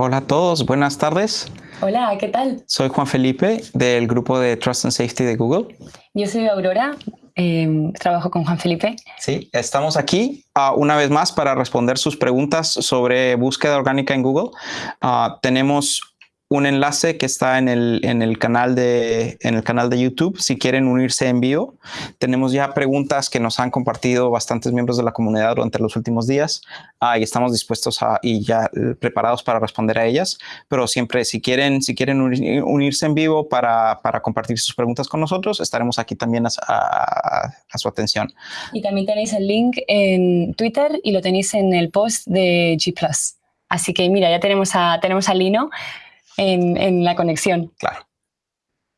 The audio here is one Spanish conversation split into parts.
Hola a todos, buenas tardes. Hola, ¿qué tal? Soy Juan Felipe del grupo de Trust and Safety de Google. Yo soy Aurora, em, trabajo con Juan Felipe. Sí, estamos aquí uh, una vez más para responder sus preguntas sobre búsqueda orgánica en Google. Uh, tenemos un enlace que está en el, en el, canal de, en el canal de YouTube si quieren unirse en vivo. Tenemos ya preguntas que nos han compartido bastantes miembros de la comunidad durante los últimos días ah, y estamos dispuestos a, y ya preparados para responder a ellas. Pero siempre si quieren, si quieren unirse en vivo para, para compartir sus preguntas con nosotros, estaremos aquí también a, a, a, su atención. Y también tenéis el link en Twitter y lo tenéis en el post de G+. Así que mira, ya tenemos a, tenemos a Lino en, la conexión. Claro.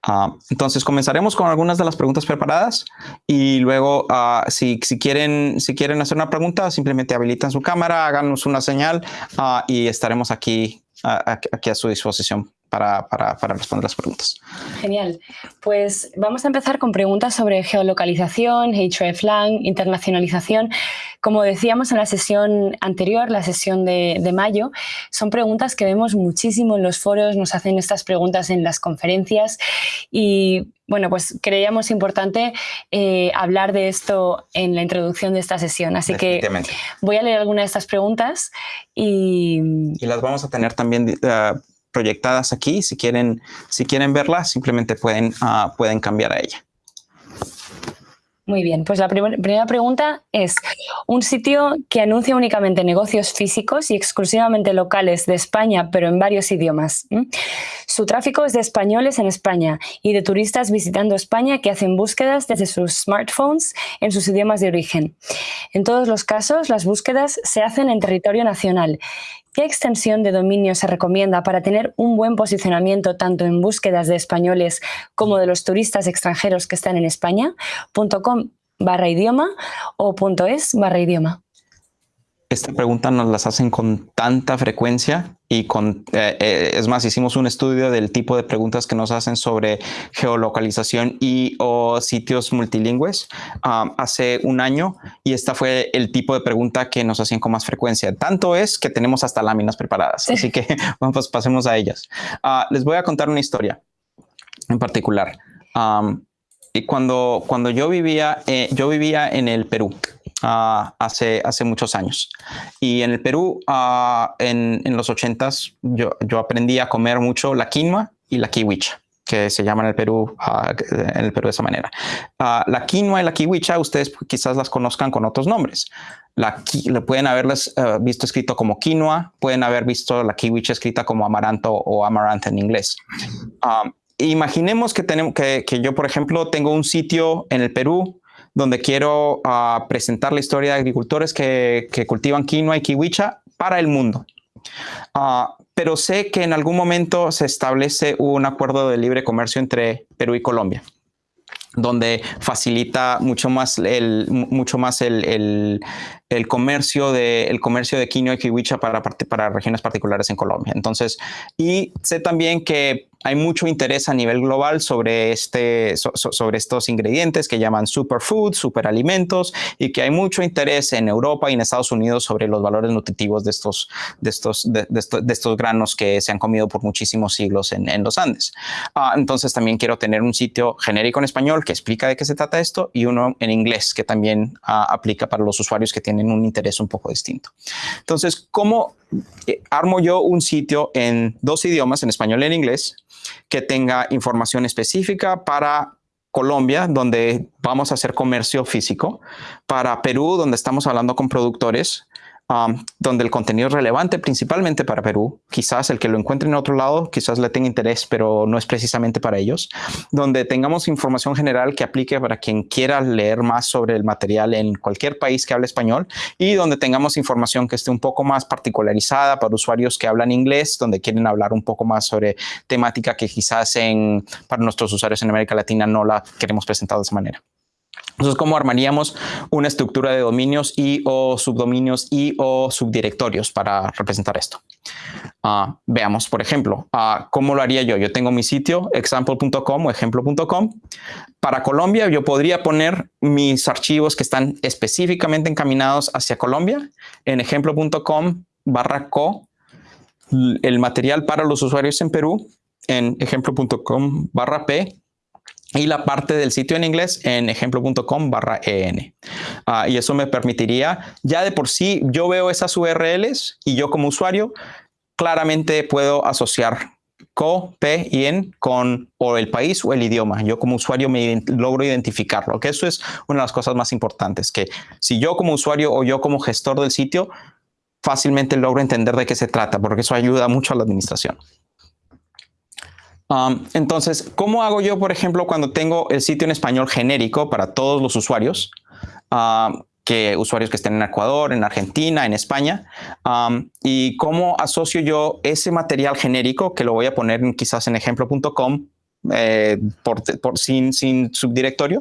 Ah, entonces comenzaremos con algunas de las preguntas preparadas y luego uh, si, si, quieren, si quieren hacer una pregunta simplemente habilitan su cámara, háganos una señal uh, y estaremos aquí, aquí a su disposición para, para, para, responder las preguntas. Genial. Pues vamos a empezar con preguntas sobre geolocalización, hreflang, internacionalización. Como decíamos en la sesión anterior, la sesión de, de, mayo, son preguntas que vemos muchísimo en los foros, nos hacen estas preguntas en las conferencias y bueno, pues creíamos importante eh, hablar de esto en la introducción de esta sesión. Así que voy a leer algunas de estas preguntas y... Y las vamos a tener también uh, proyectadas aquí. Si quieren, si quieren simplemente pueden, uh, pueden cambiar a ella. Muy bien, pues la primer, primera pregunta es, un sitio que anuncia únicamente negocios físicos y exclusivamente locales de España, pero en varios idiomas. Su tráfico es de españoles en España y de turistas visitando España que hacen búsquedas desde sus smartphones en sus idiomas de origen. En todos los casos, las búsquedas se hacen en territorio nacional ¿Qué extensión de dominio se recomienda para tener un buen posicionamiento tanto en búsquedas de españoles como de los turistas extranjeros que están en España? .com barra idioma o .es barra idioma. Esta pregunta nos las hacen con tanta frecuencia y con, eh, eh, es más, hicimos un estudio del tipo de preguntas que nos hacen sobre geolocalización y o sitios multilingües um, hace un año y esta fue el tipo de pregunta que nos hacían con más frecuencia. Tanto es que tenemos hasta láminas preparadas, así que pues pasemos a ellas. Uh, les voy a contar una historia en particular. Um, y cuando, cuando yo vivía, eh, yo vivía en el Perú. Uh, hace, hace muchos años. Y en el Perú, uh, en, en, los ochentas, yo, yo aprendí a comer mucho la quinoa y la kiwicha que se llama en el Perú, uh, en el Perú de esa manera. la quinoa y la kiwicha, ustedes quizás las conozcan con otros nombres. La, pueden haberlas visto escrito como quinoa, pueden haber visto la kiwicha escrita como amaranto o amaranth en inglés. imaginemos que, tenemos, que, que yo, por ejemplo, tengo un sitio en el Perú donde quiero uh, presentar la historia de agricultores que, cultivan quinoa y kiwicha para el mundo. Uh, pero sé que en algún momento se establece un acuerdo de libre comercio entre Perú y Colombia donde facilita mucho más el, mucho más el, el comercio de el comercio de quinoa y kiwicha para, para regiones particulares en Colombia. Entonces, y sé también que hay mucho interés a nivel global sobre, este, so, sobre estos ingredientes que llaman superfoods, superalimentos, y que hay mucho interés en Europa y en Estados Unidos sobre los valores nutritivos de estos, de estos, de, de estos, de estos granos que se han comido por muchísimos siglos en, en los Andes. Uh, entonces también quiero tener un sitio genérico en español que explica de qué se trata esto y uno en inglés que también uh, aplica para los usuarios que tienen un interés un poco distinto. Entonces, ¿cómo eh, armo yo un sitio en dos idiomas, en español y en inglés, que tenga información específica para Colombia, donde vamos a hacer comercio físico, para Perú, donde estamos hablando con productores, Donde el contenido es relevante principalmente para Perú. Quizás el que lo encuentre en otro lado, quizás le tenga interés, pero no es precisamente para ellos. Donde tengamos información general que aplique para quien quiera leer más sobre el material en cualquier país que hable español y donde tengamos información que esté un poco más particularizada para usuarios que hablan inglés, donde quieren hablar un poco más sobre temática que quizás en, para nuestros usuarios en América Latina no la queremos presentar de esa manera. Entonces, ¿cómo armaríamos una estructura de dominios y o subdominios y o subdirectorios para representar esto? Uh, veamos, por ejemplo, uh, ¿cómo lo haría yo? Yo tengo mi sitio example.com o ejemplo.com. Para Colombia, yo podría poner mis archivos que están específicamente encaminados hacia Colombia en ejemplo.com barra co el material para los usuarios en Perú en ejemplo.com barra P y la parte del sitio en inglés en ejemplo.com barra en. Ah, y eso me permitiría, ya de por sí, yo veo esas URLs y yo como usuario claramente puedo asociar co, p y en con o el país o el idioma. Yo como usuario me logro identificarlo, que eso es una de las cosas más importantes, que si yo como usuario o yo como gestor del sitio fácilmente logro entender de qué se trata, porque eso ayuda mucho a la administración. Um, entonces, ¿cómo hago yo, por ejemplo, cuando tengo el sitio en español genérico para todos los usuarios? Que usuarios que estén en Ecuador, en Argentina, en España, y cómo asocio yo ese material genérico, que lo voy a poner quizás en ejemplo.com, eh, por, sin, sin subdirectorio,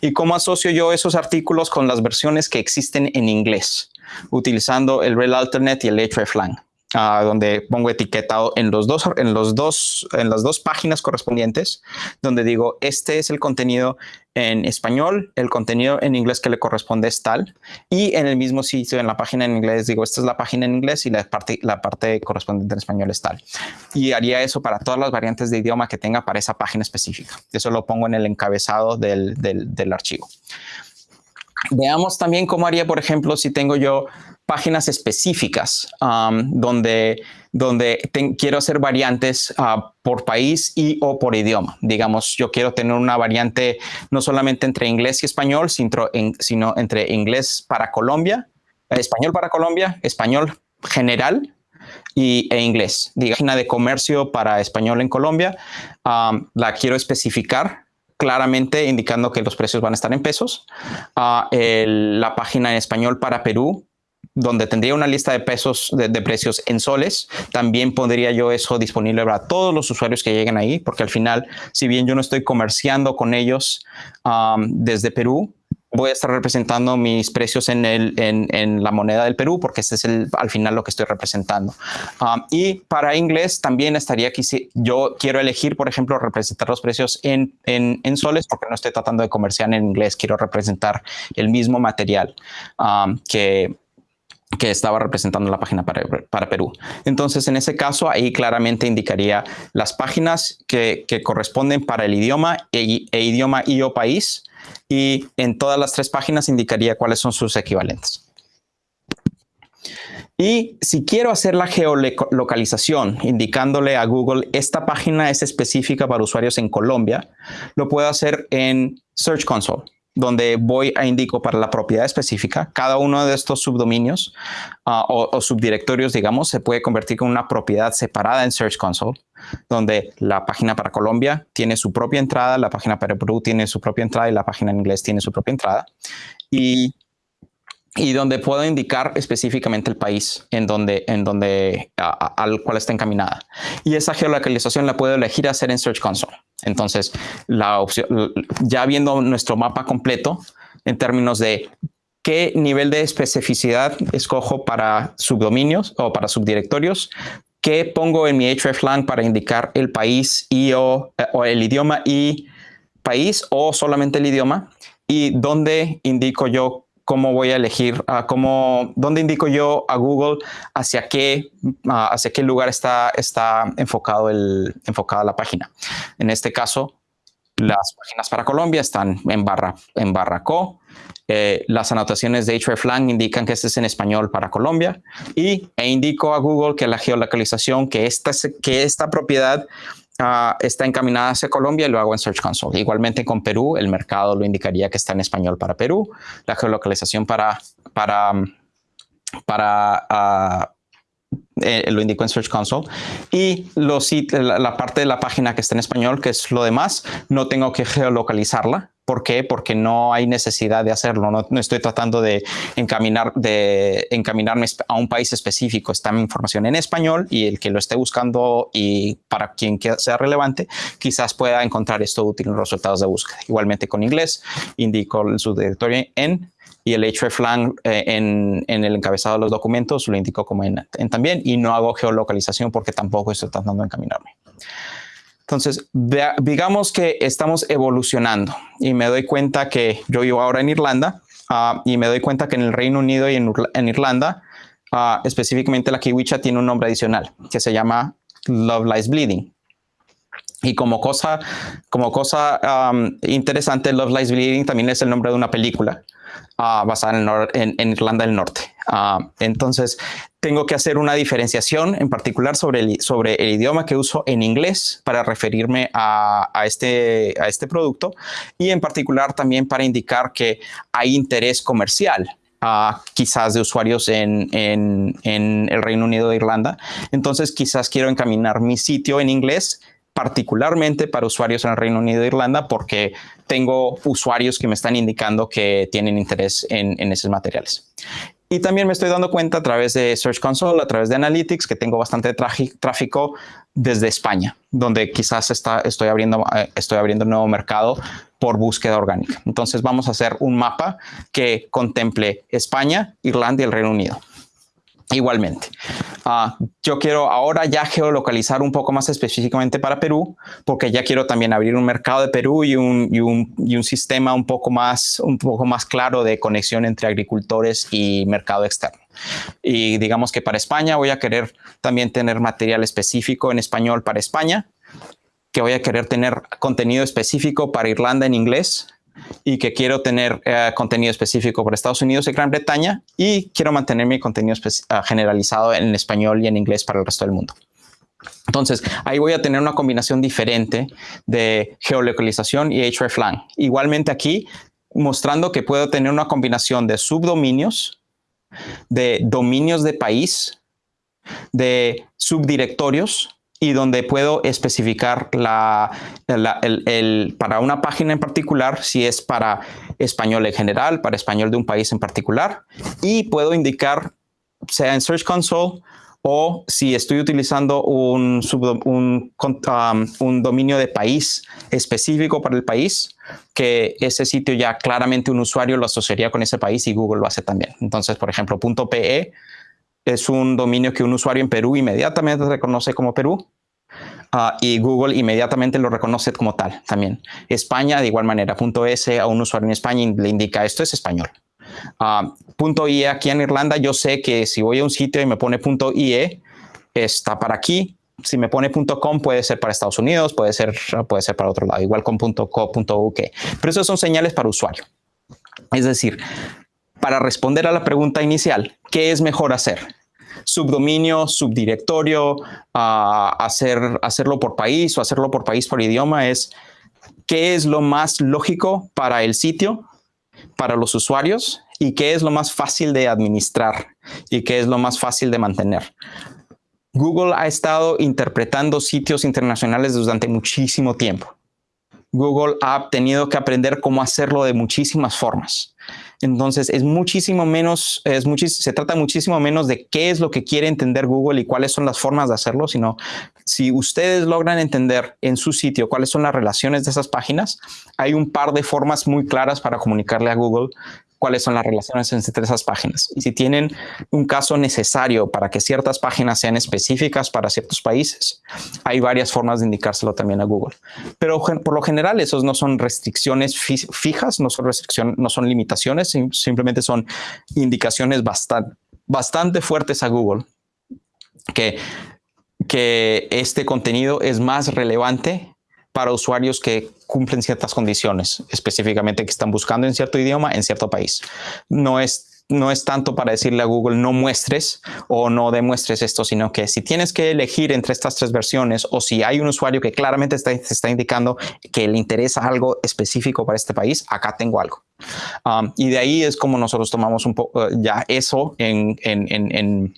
y cómo asocio yo esos artículos con las versiones que existen en inglés, utilizando el Rel Alternate y el hreflang donde pongo etiquetado en los dos en los dos en las dos páginas correspondientes donde digo este es el contenido en español el contenido en inglés que le corresponde es tal y en el mismo sitio en la página en inglés digo esta es la página en inglés y la parte la parte correspondiente en español es tal. Y haría eso para todas las variantes de idioma que tenga para esa página específica. Eso lo pongo en el encabezado del, del archivo. Veamos también cómo haría, por ejemplo, si tengo yo páginas específicas um, donde, donde quiero hacer variantes uh, por país y o por idioma. Digamos, yo quiero tener una variante no solamente entre inglés y español, sino, entre inglés para Colombia, español para Colombia, español general y, e inglés. Diga, página de comercio para español en Colombia, um, la quiero especificar claramente indicando que los precios van a estar en pesos. Uh, la página en español para Perú donde tendría una lista de pesos de, precios en soles, también pondría yo eso disponible para todos los usuarios que lleguen ahí, porque al final, si bien yo no estoy comerciando con ellos desde Perú, voy a estar representando mis precios en, el, en, la moneda del Perú, porque este es el, al final lo que estoy representando. y para inglés también estaría aquí, si yo quiero elegir, por ejemplo, representar los precios en, en, soles, porque no estoy tratando de comerciar en inglés, quiero representar el mismo material que que estaba representando la página para, Perú. Entonces, en ese caso, ahí claramente indicaría las páginas que, corresponden para el idioma e, e, idioma y o país, y en todas las tres páginas indicaría cuáles son sus equivalentes. Y si quiero hacer la geolocalización, indicándole a Google, esta página es específica para usuarios en Colombia, lo puedo hacer en Search Console donde voy a indico para la propiedad específica. Cada uno de estos subdominios ah, o, subdirectorios, digamos, se puede convertir en una propiedad separada en Search Console, donde la página para Colombia tiene su propia entrada, la página para Perú tiene su propia entrada y la página en inglés tiene su propia entrada. Y donde puedo indicar específicamente el país en donde, en donde al cual está encaminada. Y esa geolocalización la puedo elegir hacer en Search Console. Entonces, la opción, ya viendo nuestro mapa completo en términos de qué nivel de especificidad escojo para subdominios o para subdirectorios, qué pongo en mi hreflang para indicar el país y o, eh, o el idioma y país o solamente el idioma y dónde indico yo cómo voy a elegir, uh, cómo, dónde indico yo a Google hacia qué, hacia qué lugar está, está enfocado el, enfocada la página. En este caso, las páginas para Colombia están en barra, en barra co. Eh, las anotaciones de hreflang indican que este es en español para Colombia y e indico a Google que la geolocalización, que esta, que esta propiedad Ah, está encaminada hacia Colombia y lo hago en Search Console. Igualmente con Perú, el mercado lo indicaría que está en español para Perú, la geolocalización para, para, para ah, eh, lo indico en Search Console y la, parte de la página que está en español, que es lo demás, no tengo que geolocalizarla ¿Por qué? Porque no hay necesidad de hacerlo. No, estoy tratando de, encaminar, de encaminarme a un país específico. Está mi información en español y el que lo esté buscando y para quien sea relevante, quizás pueda encontrar esto útil en los resultados de búsqueda. Igualmente con inglés, indico su directorio en y el hreflang eh, en, en, el encabezado de los documentos lo indico como en, en también y no hago geolocalización porque tampoco estoy tratando de encaminarme. Entonces, digamos que estamos evolucionando y me doy cuenta que yo vivo ahora en Irlanda ah, y me doy cuenta que en el Reino Unido y en, Irlanda uh, específicamente la kiwicha, tiene un nombre adicional que se llama Love Lies Bleeding. Y como cosa, como cosa um, interesante, Love Lies Bleeding también es el nombre de una película uh, basada en, en, Irlanda del Norte. Uh, entonces, tengo que hacer una diferenciación en particular sobre el, sobre el idioma que uso en inglés para referirme a, a, este, a este producto y en particular también para indicar que hay interés comercial quizás de usuarios en, en, en, el Reino Unido de Irlanda. Entonces quizás quiero encaminar mi sitio en inglés particularmente para usuarios en el Reino Unido de Irlanda porque tengo usuarios que me están indicando que tienen interés en, en esos materiales. Y también me estoy dando cuenta a través de Search Console, a través de Analytics, que tengo bastante tráfico desde España, donde quizás está, estoy, abriendo, eh, estoy abriendo un nuevo mercado por búsqueda orgánica. Entonces vamos a hacer un mapa que contemple España, Irlanda y el Reino Unido. Igualmente, uh, yo quiero ahora ya geolocalizar un poco más específicamente para Perú, porque ya quiero también abrir un mercado de Perú y un, sistema un poco más claro de conexión entre agricultores y mercado externo. Y digamos que para España voy a querer también tener material específico en español para España, que voy a querer tener contenido específico para Irlanda en inglés, y que quiero tener eh, contenido específico para Estados Unidos y Gran Bretaña y quiero mantener mi contenido ah, generalizado en español y en inglés para el resto del mundo. Entonces, ahí voy a tener una combinación diferente de geolocalización y hreflang. Igualmente aquí, mostrando que puedo tener una combinación de subdominios, de dominios de país, de subdirectorios, y donde puedo especificar para una página en particular, si es para español en general, para español de un país en particular, y puedo indicar, sea en Search Console o si estoy utilizando un, un, um, un dominio de país específico para el país, que ese sitio ya claramente un usuario lo asociaría con ese país y Google lo hace también. Entonces, por ejemplo, .pe es un dominio que un usuario en Perú inmediatamente reconoce como Perú uh, y Google inmediatamente lo reconoce como tal también. España, de igual manera, punto .es a un usuario en España le indica esto es español. Uh, punto .ie aquí en Irlanda, yo sé que si voy a un sitio y me pone punto .ie, está para aquí. Si me pone .com puede ser para Estados Unidos, puede ser, puede ser para otro lado, igual con .co, .uk. Pero esos son señales para usuario. Es decir, para responder a la pregunta inicial, ¿qué es mejor hacer? Subdominio, subdirectorio, hacer, hacerlo por país o hacerlo por país por idioma es qué es lo más lógico para el sitio, para los usuarios y qué es lo más fácil de administrar y qué es lo más fácil de mantener. Google ha estado interpretando sitios internacionales durante muchísimo tiempo. Google ha tenido que aprender cómo hacerlo de muchísimas formas. Entonces es muchísimo menos, es se trata muchísimo menos de qué es lo que quiere entender Google y cuáles son las formas de hacerlo, sino si ustedes logran entender en su sitio cuáles son las relaciones de esas páginas, hay un par de formas muy claras para comunicarle a Google cuáles son las relaciones entre esas páginas. Y si tienen un caso necesario para que ciertas páginas sean específicas para ciertos países, hay varias formas de indicárselo también a Google. Pero por lo general, esos no son restricciones fijas, no son restricciones, no son limitaciones, simplemente son indicaciones bastante, bastante fuertes a Google que, que este contenido es más relevante para usuarios que cumplen ciertas condiciones, específicamente que están buscando en cierto idioma en cierto país. No es, no es tanto para decirle a Google no muestres o no demuestres esto, sino que si tienes que elegir entre estas tres versiones o si hay un usuario que claramente está, está indicando que le interesa algo específico para este país, acá tengo algo. Um, y de ahí es como nosotros tomamos un poco uh, ya eso en, en,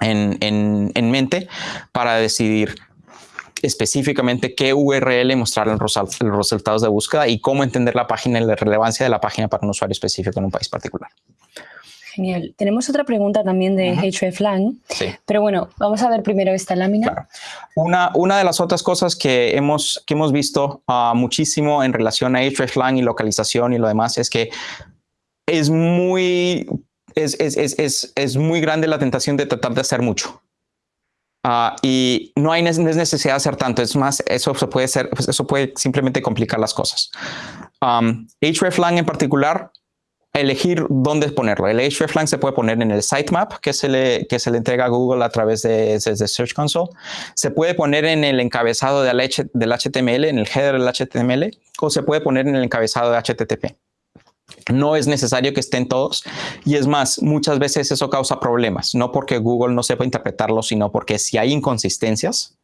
en, en mente para decidir específicamente qué URL mostrar en los resultados de búsqueda y cómo entender la página y la relevancia de la página para un usuario específico en un país particular. Genial. Tenemos otra pregunta también de hreflang, sí. pero bueno, vamos a ver primero esta lámina. Una, una de las otras cosas que hemos, que hemos visto uh, muchísimo en relación a hreflang y localización y lo demás es que es muy, es, es, es, es muy grande la tentación de tratar de hacer mucho. Ah, y no hay necesidad de hacer tanto. Es más, eso puede ser, pues, eso puede simplemente complicar las cosas. Um, hreflang en particular elegir dónde ponerlo. El hreflang se puede poner en el sitemap que se le, que se le entrega a Google a través de, de Search Console. Se puede poner en el encabezado del, del HTML, en el header del HTML, o se puede poner en el encabezado de HTTP. No es necesario que estén todos y es más, muchas veces eso causa problemas, no porque Google no sepa interpretarlo, sino porque si hay inconsistencias,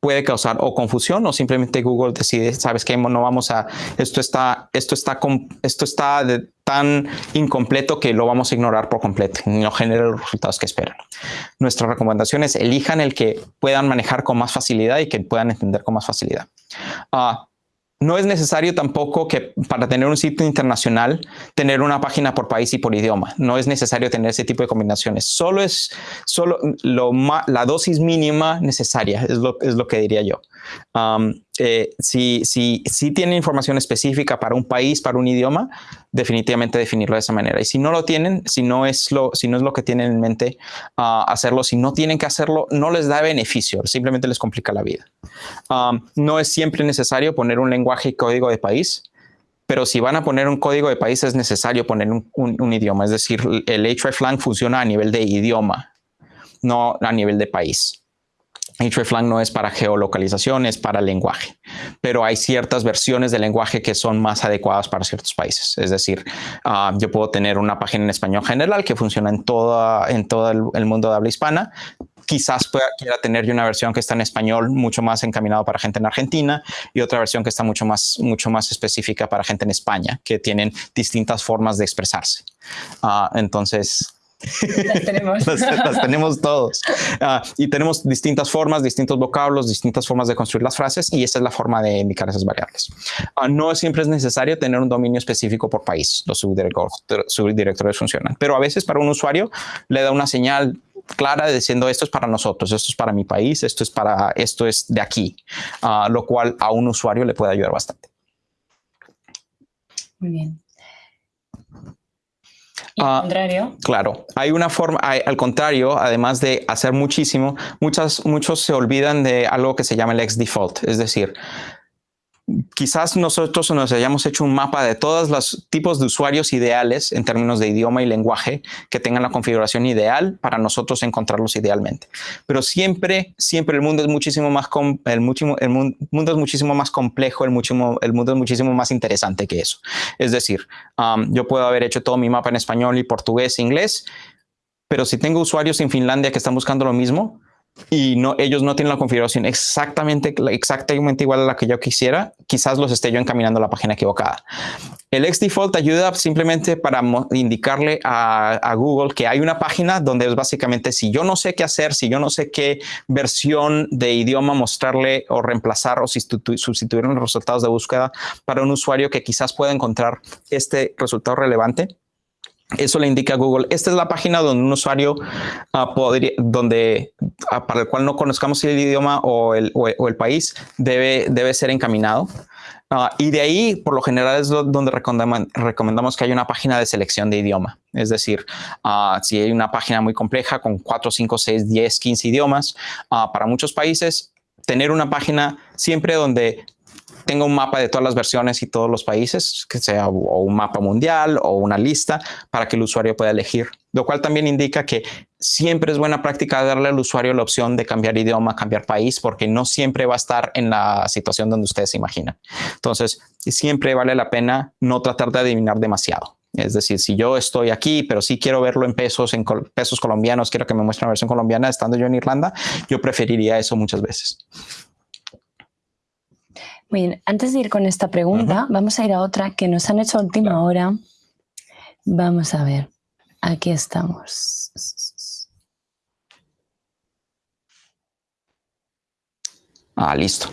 puede causar o confusión o simplemente Google decide, sabes que no vamos a, esto está, esto está, esto está tan incompleto que lo vamos a ignorar por completo y no genera los resultados que esperan. Nuestra recomendación es elijan el que puedan manejar con más facilidad y que puedan entender con más facilidad. Uh, no es necesario tampoco que para tener un sitio internacional, tener una página por país y por idioma. No es necesario tener ese tipo de combinaciones. Solo es solo lo la dosis mínima necesaria, es lo, es lo que diría yo. Eh, si, si, tienen información específica para un país, para un idioma, definitivamente definirlo de esa manera. Y si no lo tienen, si no es lo, si no es lo que tienen en mente ah, hacerlo, si no tienen que hacerlo, no les da beneficio, simplemente les complica la vida. no es siempre necesario poner un lenguaje y código de país, pero si van a poner un código de país es necesario poner un, un idioma, es decir, el hreflang funciona a nivel de idioma, no a nivel de país hreflang no es para geolocalización, es para lenguaje, pero hay ciertas versiones de lenguaje que son más adecuadas para ciertos países. Es decir, ah, yo puedo tener una página en español general que funciona en, todo el, mundo de habla hispana. Quizás pueda, quiera tener una versión que está en español mucho más encaminado para gente en Argentina y otra versión que está mucho más, mucho más específica para gente en España, que tienen distintas formas de expresarse. Ah, entonces, las tenemos. las, tenemos todos. Ah, y tenemos distintas formas, distintos vocablos, distintas formas de construir las frases y esa es la forma de indicar esas variables. Uh, no siempre es necesario tener un dominio específico por país. Los subdirectores funcionan. Pero a veces para un usuario le da una señal clara diciendo esto es para nosotros, esto es para mi país, esto es para esto es de aquí, uh, lo cual a un usuario le puede ayudar bastante. Muy bien. Al ah. Claro, hay una forma, al contrario, además de hacer muchísimo, muchas, muchos se olvidan de algo que se llama el ex default, es decir, quizás nosotros nos hayamos hecho un mapa de todos los tipos de usuarios ideales en términos de idioma y lenguaje que tengan la configuración ideal para nosotros encontrarlos idealmente. Pero siempre, siempre el mundo es muchísimo más, el, mundo es muchísimo más complejo, el mundo es muchísimo más interesante que eso. Es decir, um, yo puedo haber hecho todo mi mapa en español y portugués e inglés, pero si tengo usuarios en Finlandia que están buscando lo mismo, y no, ellos no tienen la configuración exactamente, exactamente igual a la que yo quisiera, quizás los esté yo encaminando a la página equivocada. El ex default ayuda simplemente para indicarle a, Google que hay una página donde es básicamente si yo no sé qué hacer, si yo no sé qué versión de idioma mostrarle o reemplazar o sustituir los resultados de búsqueda para un usuario que quizás pueda encontrar este resultado relevante, eso le indica a Google, esta es la página donde un usuario ah, podría, donde, ah, para el cual no conozcamos el idioma o el, o el país, debe, debe ser encaminado. Ah, y de ahí, por lo general, es donde recomendamos, que haya una página de selección de idioma. Es decir, si hay una página muy compleja con 4, 5, 6, 10, 15 idiomas, para muchos países, tener una página siempre donde tenga un mapa de todas las versiones y todos los países, que sea un mapa mundial o una lista para que el usuario pueda elegir, lo cual también indica que siempre es buena práctica darle al usuario la opción de cambiar idioma, cambiar país, porque no siempre va a estar en la situación donde ustedes se imaginan. Entonces, siempre vale la pena no tratar de adivinar demasiado. Es decir, si yo estoy aquí, pero sí quiero verlo en pesos, en pesos colombianos, quiero que me muestre una versión colombiana estando yo en Irlanda, yo preferiría eso muchas veces. Muy bien, antes de ir con esta pregunta, vamos a ir a otra que nos han hecho a última hora. Vamos a ver, aquí estamos. Ah, listo.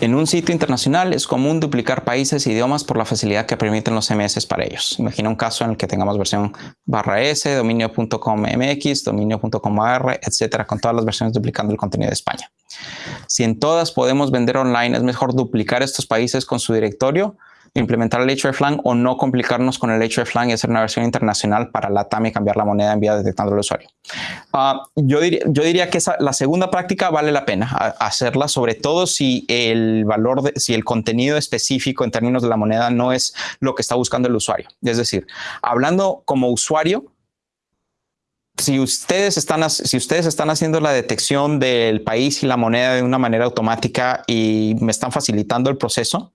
En un sitio internacional es común duplicar países e idiomas por la facilidad que permiten los CMS para ellos. Imagina un caso en el que tengamos versión barra S, dominio.com MX, dominio.com AR, etcétera, con todas las versiones duplicando el contenido de España. Si en todas podemos vender online, es mejor duplicar estos países con su directorio implementar el hreflang o no complicarnos con el hreflang y hacer una versión internacional para la TAM y cambiar la moneda en vía detectando al usuario. Ah, yo, diría, que la segunda práctica vale la pena hacerla, sobre todo si el valor, si el contenido específico en términos de la moneda no es lo que está buscando el usuario. Es decir, hablando como usuario, si ustedes, están, si ustedes están haciendo la detección del país y la moneda de una manera automática y me están facilitando el proceso,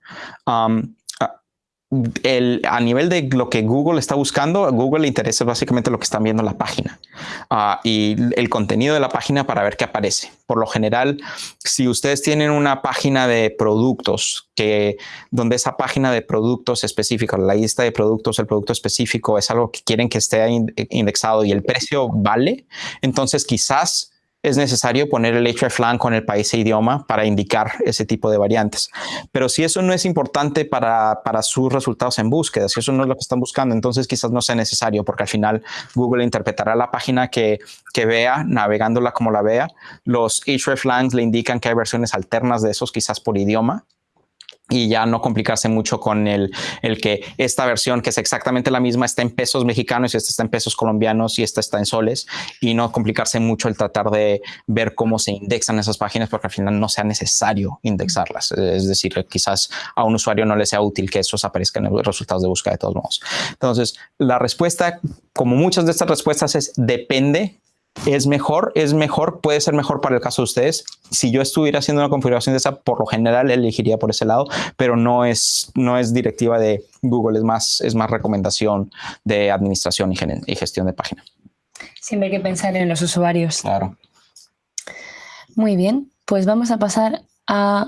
el, a nivel de lo que Google está buscando, Google le interesa básicamente lo que están viendo en la página uh, y el contenido de la página para ver qué aparece. Por lo general, si ustedes tienen una página de productos que donde esa página de productos específicos, la lista de productos, el producto específico es algo que quieren que esté indexado y el precio vale, entonces quizás es necesario poner el hreflang con el país e idioma para indicar ese tipo de variantes. Pero si eso no es importante para, para sus resultados en búsqueda, si eso no es lo que están buscando, entonces quizás no sea necesario porque al final Google interpretará la página que, que vea, navegándola como la vea. Los hreflangs le indican que hay versiones alternas de esos quizás por idioma y ya no complicarse mucho con el, el, que esta versión, que es exactamente la misma, está en pesos mexicanos y esta está en pesos colombianos y esta está en soles y no complicarse mucho el tratar de ver cómo se indexan esas páginas porque al final no sea necesario indexarlas. Es decir, quizás a un usuario no le sea útil que esos aparezcan en los resultados de búsqueda de todos modos. Entonces, la respuesta, como muchas de estas respuestas, es depende es mejor, es mejor, puede ser mejor para el caso de ustedes. Si yo estuviera haciendo una configuración de esa, por lo general elegiría por ese lado, pero no es, no es directiva de Google, es más, es más recomendación de administración y, y gestión de página. Siempre hay que pensar en los usuarios. Claro. Muy bien, pues vamos a pasar a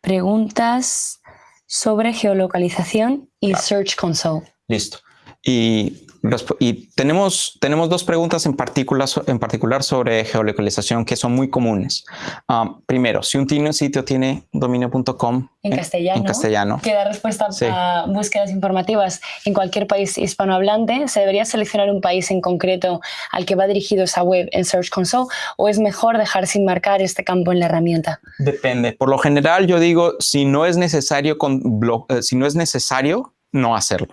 preguntas sobre geolocalización y Search Console. Listo. Y y tenemos, tenemos dos preguntas en particular, en particular sobre geolocalización que son muy comunes. Ah, primero, si un sitio tiene dominio.com en, castellano, en castellano, que da respuesta a búsquedas informativas en cualquier país hispanohablante, ¿se debería seleccionar un país en concreto al que va dirigido esa web en Search Console o es mejor dejar sin marcar este campo en la herramienta? Depende. Por lo general, yo digo, si no es necesario, con eh, si no es necesario no hacerlo.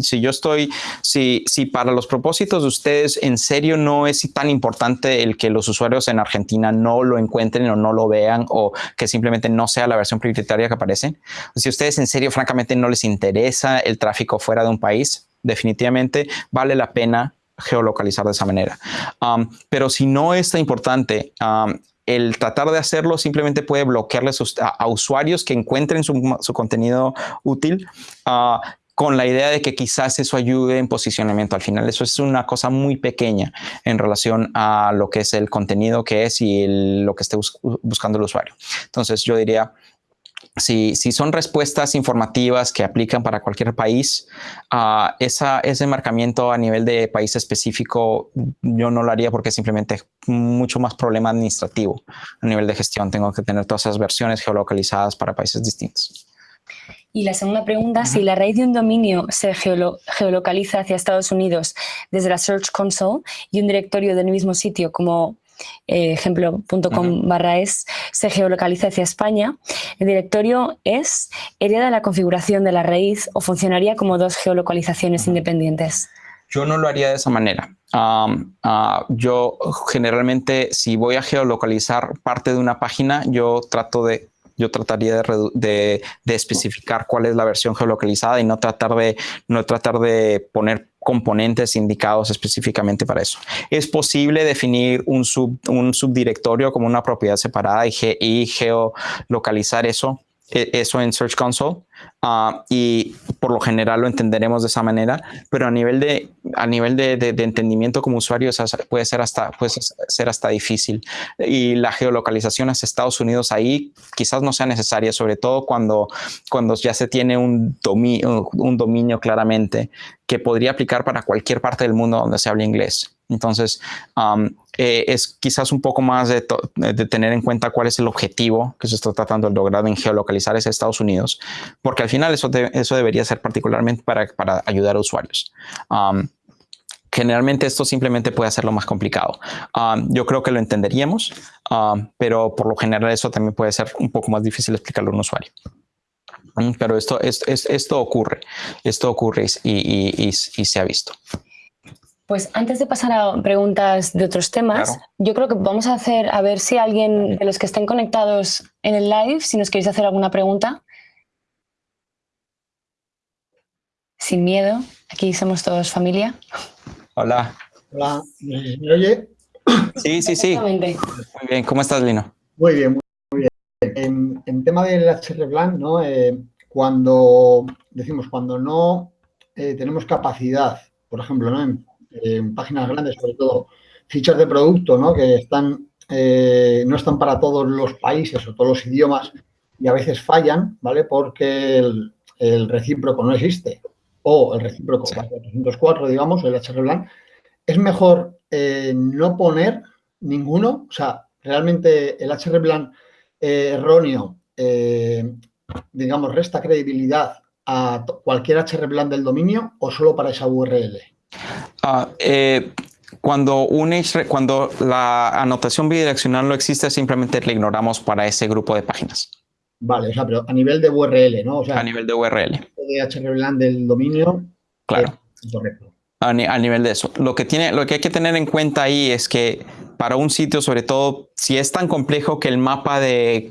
si yo estoy, si, para los propósitos de ustedes en serio no es tan importante el que los usuarios en Argentina no lo encuentren o no lo vean o que simplemente no sea la versión prioritaria que aparece, si ustedes en serio francamente no les interesa el tráfico fuera de un país, definitivamente vale la pena geolocalizar de esa manera. pero si no es tan importante, el tratar de hacerlo simplemente puede bloquearles a, usuarios que encuentren su, contenido útil ah, con la idea de que quizás eso ayude en posicionamiento. Al final eso es una cosa muy pequeña en relación a lo que es el contenido que es y lo que esté buscando el usuario. Entonces yo diría, si, son respuestas informativas que aplican para cualquier país, uh, ese marcamiento a nivel de país específico yo no lo haría porque simplemente es mucho más problema administrativo a nivel de gestión. Tengo que tener todas esas versiones geolocalizadas para países distintos. Y la segunda pregunta, si la raíz de un dominio se geolocaliza hacia Estados Unidos desde la Search Console y un directorio del mismo sitio como eh, ejemplo.com barra es, se geolocaliza hacia España, el directorio es hereda la configuración de la raíz o funcionaría como dos geolocalizaciones independientes. Yo no lo haría de esa manera. Ah, yo generalmente, si voy a geolocalizar parte de una página, yo trato de yo trataría de, de, especificar cuál es la versión geolocalizada y no tratar de, no tratar de poner componentes indicados específicamente para eso. Es posible definir un, sub, un subdirectorio como una propiedad separada y, y geolocalizar eso eso en Search Console ah, y por lo general lo entenderemos de esa manera, pero a nivel de, a nivel de, de, entendimiento como usuario puede ser, hasta, puede ser hasta difícil. Y la geolocalización hacia Estados Unidos ahí quizás no sea necesaria, sobre todo cuando, cuando ya se tiene un dominio, un dominio claramente que podría aplicar para cualquier parte del mundo donde se hable inglés. Entonces, eh, es quizás un poco más de, tener en cuenta cuál es el objetivo que se está tratando de lograr en geolocalizar ese Estados Unidos, porque al final eso, eso debería ser particularmente para, para ayudar a usuarios. generalmente esto simplemente puede hacerlo más complicado. yo creo que lo entenderíamos, pero por lo general eso también puede ser un poco más difícil explicarlo a un usuario. Pero esto, es, esto ocurre, esto ocurre y, y, se ha visto. Pues antes de pasar a preguntas de otros temas, yo creo que vamos a hacer, a ver si alguien de los que estén conectados en el live, si nos queréis hacer alguna pregunta. Sin miedo, aquí somos todos familia. Hola. Hola, ¿me oye? Sí, sí, sí. Muy bien, ¿cómo estás, Lino? Muy bien, muy bien. En, tema del HR Plan, ¿no? Eh, cuando decimos, cuando no eh, tenemos capacidad, por ejemplo, ¿no? En, páginas grandes, sobre todo, fichas de producto, ¿no? Que están, eh, no están para todos los países o todos los idiomas y a veces fallan, ¿vale? Porque el, el recíproco no existe o el recíproco 404, digamos, el HR Plan, es mejor eh, no poner ninguno, o sea, realmente el HR plan eh, erróneo, digamos, resta credibilidad a cualquier HR plan del dominio o solo para esa URL? Ah, cuando, un cuando la anotación bidireccional no existe, simplemente la ignoramos para ese grupo de páginas. Vale, o sea, pero a nivel de URL, ¿no? O sea, a nivel de URL. De HRBLAN del dominio. Claro. correcto a, nivel de eso. Lo que, tiene, lo que hay que tener en cuenta ahí es que para un sitio, sobre todo si es tan complejo que el mapa de,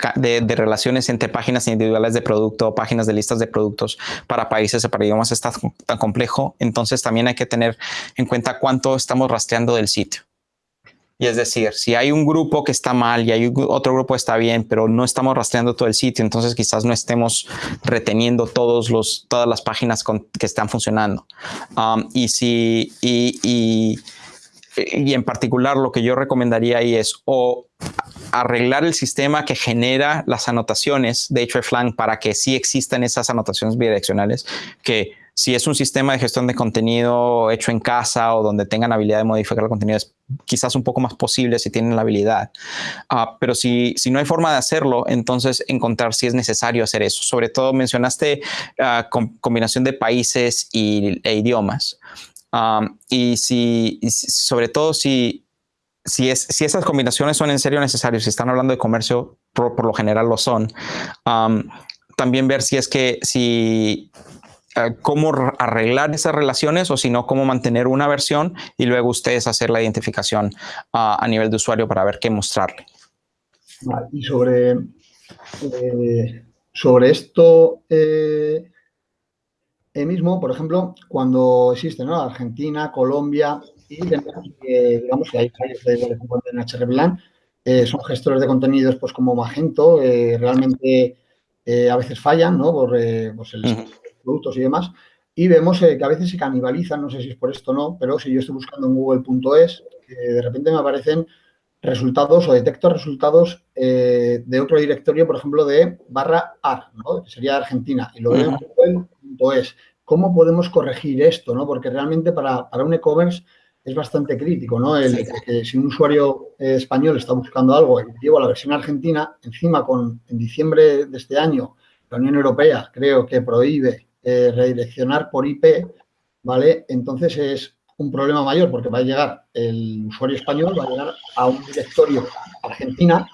relaciones entre páginas individuales de producto, páginas de listas de productos para países o para idiomas está tan complejo, entonces también hay que tener en cuenta cuánto estamos rastreando del sitio. Y es decir, si hay un grupo que está mal y hay otro grupo que está bien, pero no estamos rastreando todo el sitio, entonces quizás no estemos reteniendo todos los, todas las páginas que están funcionando. Um, y, si, y, y, en particular lo que yo recomendaría ahí es o arreglar el sistema que genera las anotaciones de hreflang para que sí existan esas anotaciones bidireccionales que si es un sistema de gestión de contenido hecho en casa o donde tengan habilidad de modificar el contenido, es quizás un poco más posible si tienen la habilidad. Ah, pero si, si no hay forma de hacerlo, entonces encontrar si es necesario hacer eso. Sobre todo mencionaste uh, combinación de países y, e idiomas. Y si, sobre todo si, si, es, si esas combinaciones son en serio necesarias, si están hablando de comercio, por, lo general lo son. también ver si es que si eh, cómo arreglar esas relaciones o si no, cómo mantener una versión y luego ustedes hacer la identificación ah, a nivel de usuario para ver qué mostrarle. y sobre, eh, sobre esto eh, mismo, por ejemplo, cuando existe ¿no? Argentina, Colombia y digamos que hay países de en HR son gestores de contenidos pues como Magento, realmente a veces fallan ¿no? por pues el productos y demás, y vemos eh, que a veces se canibalizan, no sé si es por esto o no, pero si yo estoy buscando en google.es, de repente me aparecen resultados o detecto resultados eh, de otro directorio, por ejemplo, de barra AR, ¿no? que sería Argentina, y lo veo en google.es. ¿Cómo podemos corregir esto? ¿no? Porque realmente para, para un e-commerce es bastante crítico, ¿no? El, que si un usuario eh, español está buscando algo y llevo la versión argentina, encima con en diciembre de este año la Unión Europea creo que prohíbe eh, redireccionar por IP, ¿vale? Entonces es un problema mayor porque va a llegar el usuario español, va a llegar a un directorio Argentina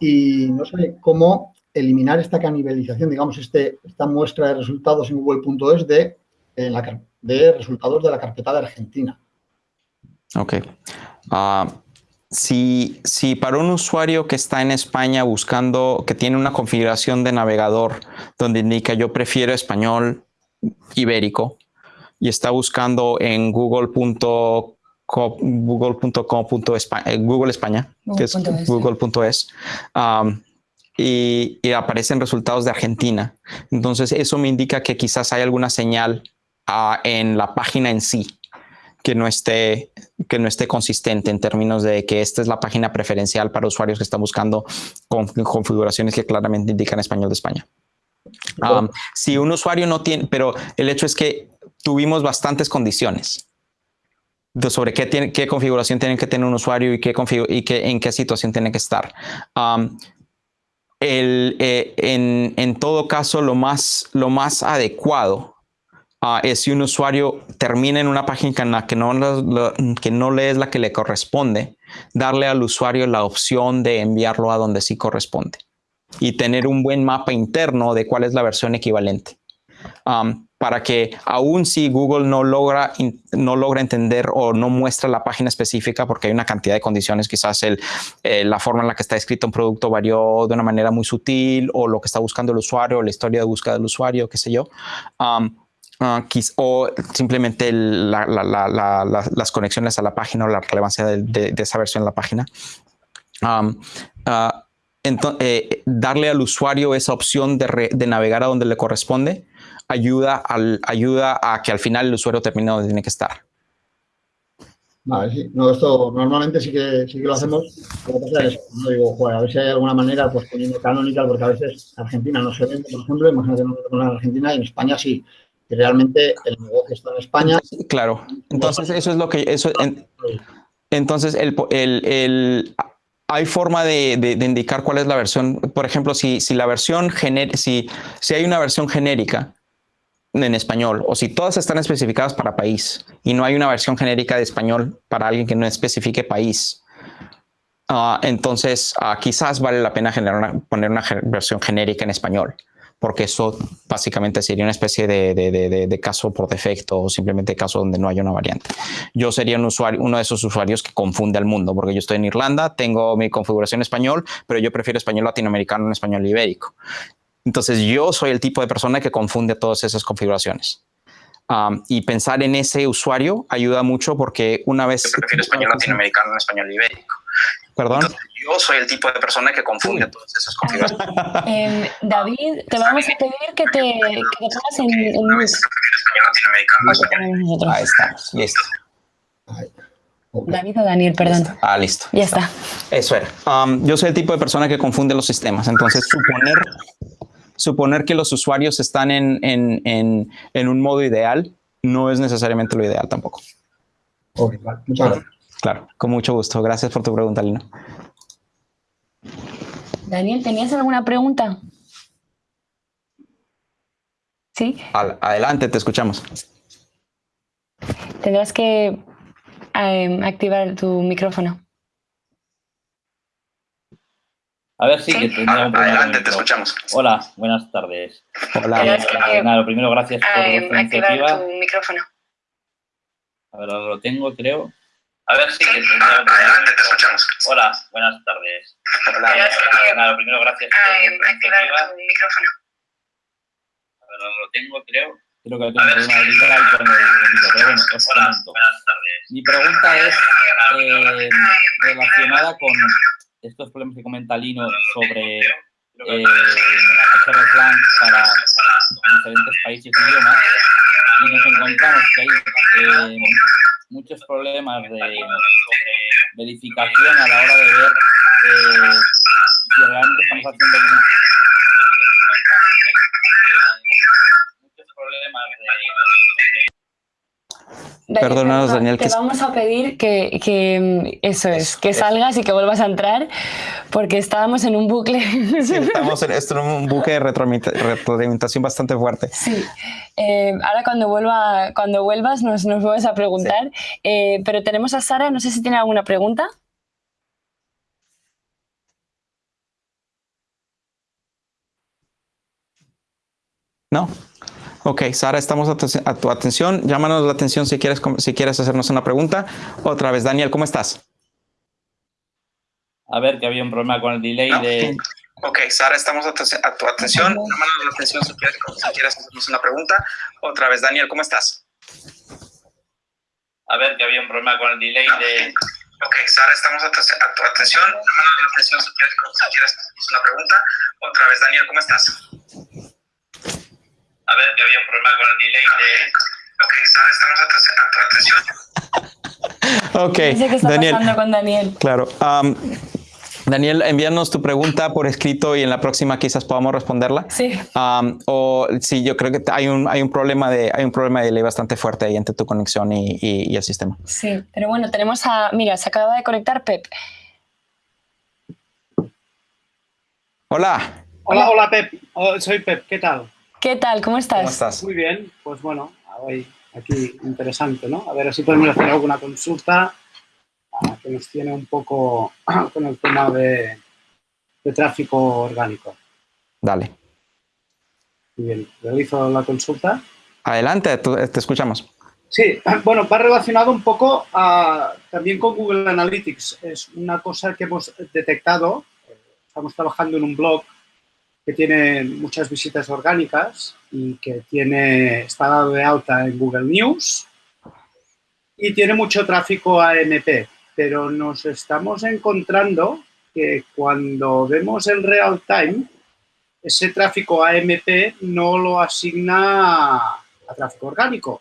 y no sé cómo eliminar esta canibalización, digamos, este, esta muestra de resultados en google.es de, de resultados de la carpeta de Argentina. Ok. Ah, si, si, para un usuario que está en España buscando, que tiene una configuración de navegador donde indica yo prefiero español ibérico y está buscando en google.com google.com.es eh, Google España, que es google.es, um, y, aparecen resultados de Argentina. Entonces, eso me indica que quizás hay alguna señal ah, en la página en sí que no esté que no esté consistente en términos de que esta es la página preferencial para usuarios que están buscando con configuraciones que claramente indican español de España. Um, si un usuario no tiene, pero el hecho es que tuvimos bastantes condiciones sobre qué, tiene, qué configuración tiene que tener un usuario y, qué y qué, en qué situación tiene que estar. Um, eh, en, todo caso, lo más, lo más adecuado Ah, es si un usuario termina en una página que no, que no le es la que le corresponde, darle al usuario la opción de enviarlo a donde sí corresponde. y tener un buen mapa interno de cuál es la versión equivalente. Para que aún si Google no logra, no logra entender o no muestra la página específica porque hay una cantidad de condiciones, quizás el, eh, la forma en la que está escrito un producto varió de una manera muy sutil o lo que está buscando el usuario, la historia de búsqueda del usuario, qué sé yo. Uh, o simplemente la, la, la, las conexiones a la página o la relevancia de, esa versión en la página. Entonces, eh, darle al usuario esa opción de navegar a donde le corresponde ayuda, al, ayuda a que al final el usuario termine donde tiene que estar. Vale, sí. No, esto normalmente sí que, sí que lo hacemos. Lo que pasa es no digo, joder, a ver si hay alguna manera, pues poniendo canonical, porque a veces Argentina no se vende, por ejemplo, imagínate no en Argentina y en España sí. Que realmente el negocio está en España. Claro. Entonces, eso es lo que. Eso, en, entonces, el, el, el, hay forma de, de, de, indicar cuál es la versión. Por ejemplo, si, si la versión si, si hay una versión genérica en español o si todas están especificadas para país y no hay una versión genérica de español para alguien que no especifique país, uh, entonces uh, quizás vale la pena poner una versión genérica en español porque eso básicamente sería una especie de, caso por defecto o simplemente caso donde no haya una variante. Yo sería un usuario, uno de esos usuarios que confunde al mundo, porque yo estoy en Irlanda, tengo mi configuración español, pero yo prefiero español latinoamericano en español ibérico. Entonces yo soy el tipo de persona que confunde todas esas configuraciones. Um, y pensar en ese usuario ayuda mucho porque una vez... Yo prefiero español latinoamericano en español ibérico. Perdón. Entonces, yo soy el tipo de persona que confunde sí. todas esas configuraciones. eh, David, te vamos a pedir que te, que te pongas en, en mute. Ahí estamos, listo. David o Daniel, perdón. Ah, listo. Ya está. Eso era. Um, yo soy el tipo de persona que confunde los sistemas. Entonces, suponer suponer que los usuarios están en, en, en, en un modo ideal no es necesariamente lo ideal tampoco. Ok, vale. Muchas gracias. Claro, con mucho gusto. Gracias por tu pregunta, Lina. Daniel, ¿tenías alguna pregunta? ¿Sí? Adelante, te escuchamos. Tendrás que eh, activar tu micrófono. A ver, sí, que tenía un Adelante, te escuchamos. Hola, buenas tardes. Hola. Eh, nada, lo primero, gracias por eh, activar iniciativa. tu micrófono. A ver, ahora lo tengo, creo. A ver, sí, que tenía un Adelante, te escuchamos. Hola, buenas tardes. Hola. Eh, nada, lo primero, gracias por Eh, activar iniciativa. tu micrófono. A ver, ahora lo tengo, creo. Creo que tengo un problema de literal con el micro, pero bueno, os Hola, comento. buenas tardes. Mi pregunta es eh, relacionada con estos problemas que comenta Lino sobre eh, HRSLAN para diferentes países y idiomas y nos encontramos que hay eh, muchos problemas de verificación a la hora de ver eh, si realmente estamos haciendo bien. muchos problemas de Perdónanos, Daniel, Te que- vamos a pedir que, que, mm, eso es, que salgas y que vuelvas a entrar, porque estábamos en un bucle. Sí, estamos en, esto en un buque de retroalimenta- retroalimentación bastante fuerte. Sí. Eh, ahora cuando vuelva, cuando vuelvas nos, nos vuelves a preguntar. Eh, pero tenemos a Sara, no sé si tiene alguna pregunta. ¿No? Ok, Sara, estamos a tu, a tu atención. Llámanos la atención si quieres, si quieres hacernos una pregunta. Otra vez, Daniel, ¿cómo estás? A ver, que había un problema con el delay No, de... Ok, Sara, estamos a tu, a tu atención. Llámanos la atención si quieres, si quieres hacernos una pregunta. Otra vez, Daniel, ¿cómo estás? A ver, que había un problema con el delay de... Ok, Sara, estamos a tu, a tu atención. Llámanos la atención si quieres, si quieres hacernos una pregunta. Otra vez, Daniel, ¿cómo estás? A ver, que había un problema con el delay de... Ok, estamos a tu, atención. Ok, No sé qué está Daniel. pasando con Daniel. Claro. Daniel, envíanos tu pregunta por escrito y en la próxima quizás podamos responderla. Sí. O sí, yo creo que hay un, hay un problema de hay un problema de delay bastante fuerte ahí entre tu conexión y, y- y el sistema. Sí, pero bueno, tenemos a. Mira, se acaba de conectar Pep. Hola, Hola, hola Pep, Oh, soy Pep, ¿qué tal? ¿Qué tal? ¿Cómo estás? ¿cómo estás? Muy bien, pues bueno, hoy aquí interesante, ¿no? A ver si podemos hacer alguna consulta ah, que nos tiene un poco con el tema de, de tráfico orgánico. Dale. Bien, realizo la consulta. Adelante, te escuchamos. Sí, bueno, va relacionado un poco también con Google Analytics. Es una cosa que hemos detectado. Estamos trabajando en un blog que tiene muchas visitas orgánicas y que tiene, está dado de alta en Google News y tiene mucho tráfico AMP, pero nos estamos encontrando que cuando vemos el real time, ese tráfico AMP no lo asigna a tráfico orgánico,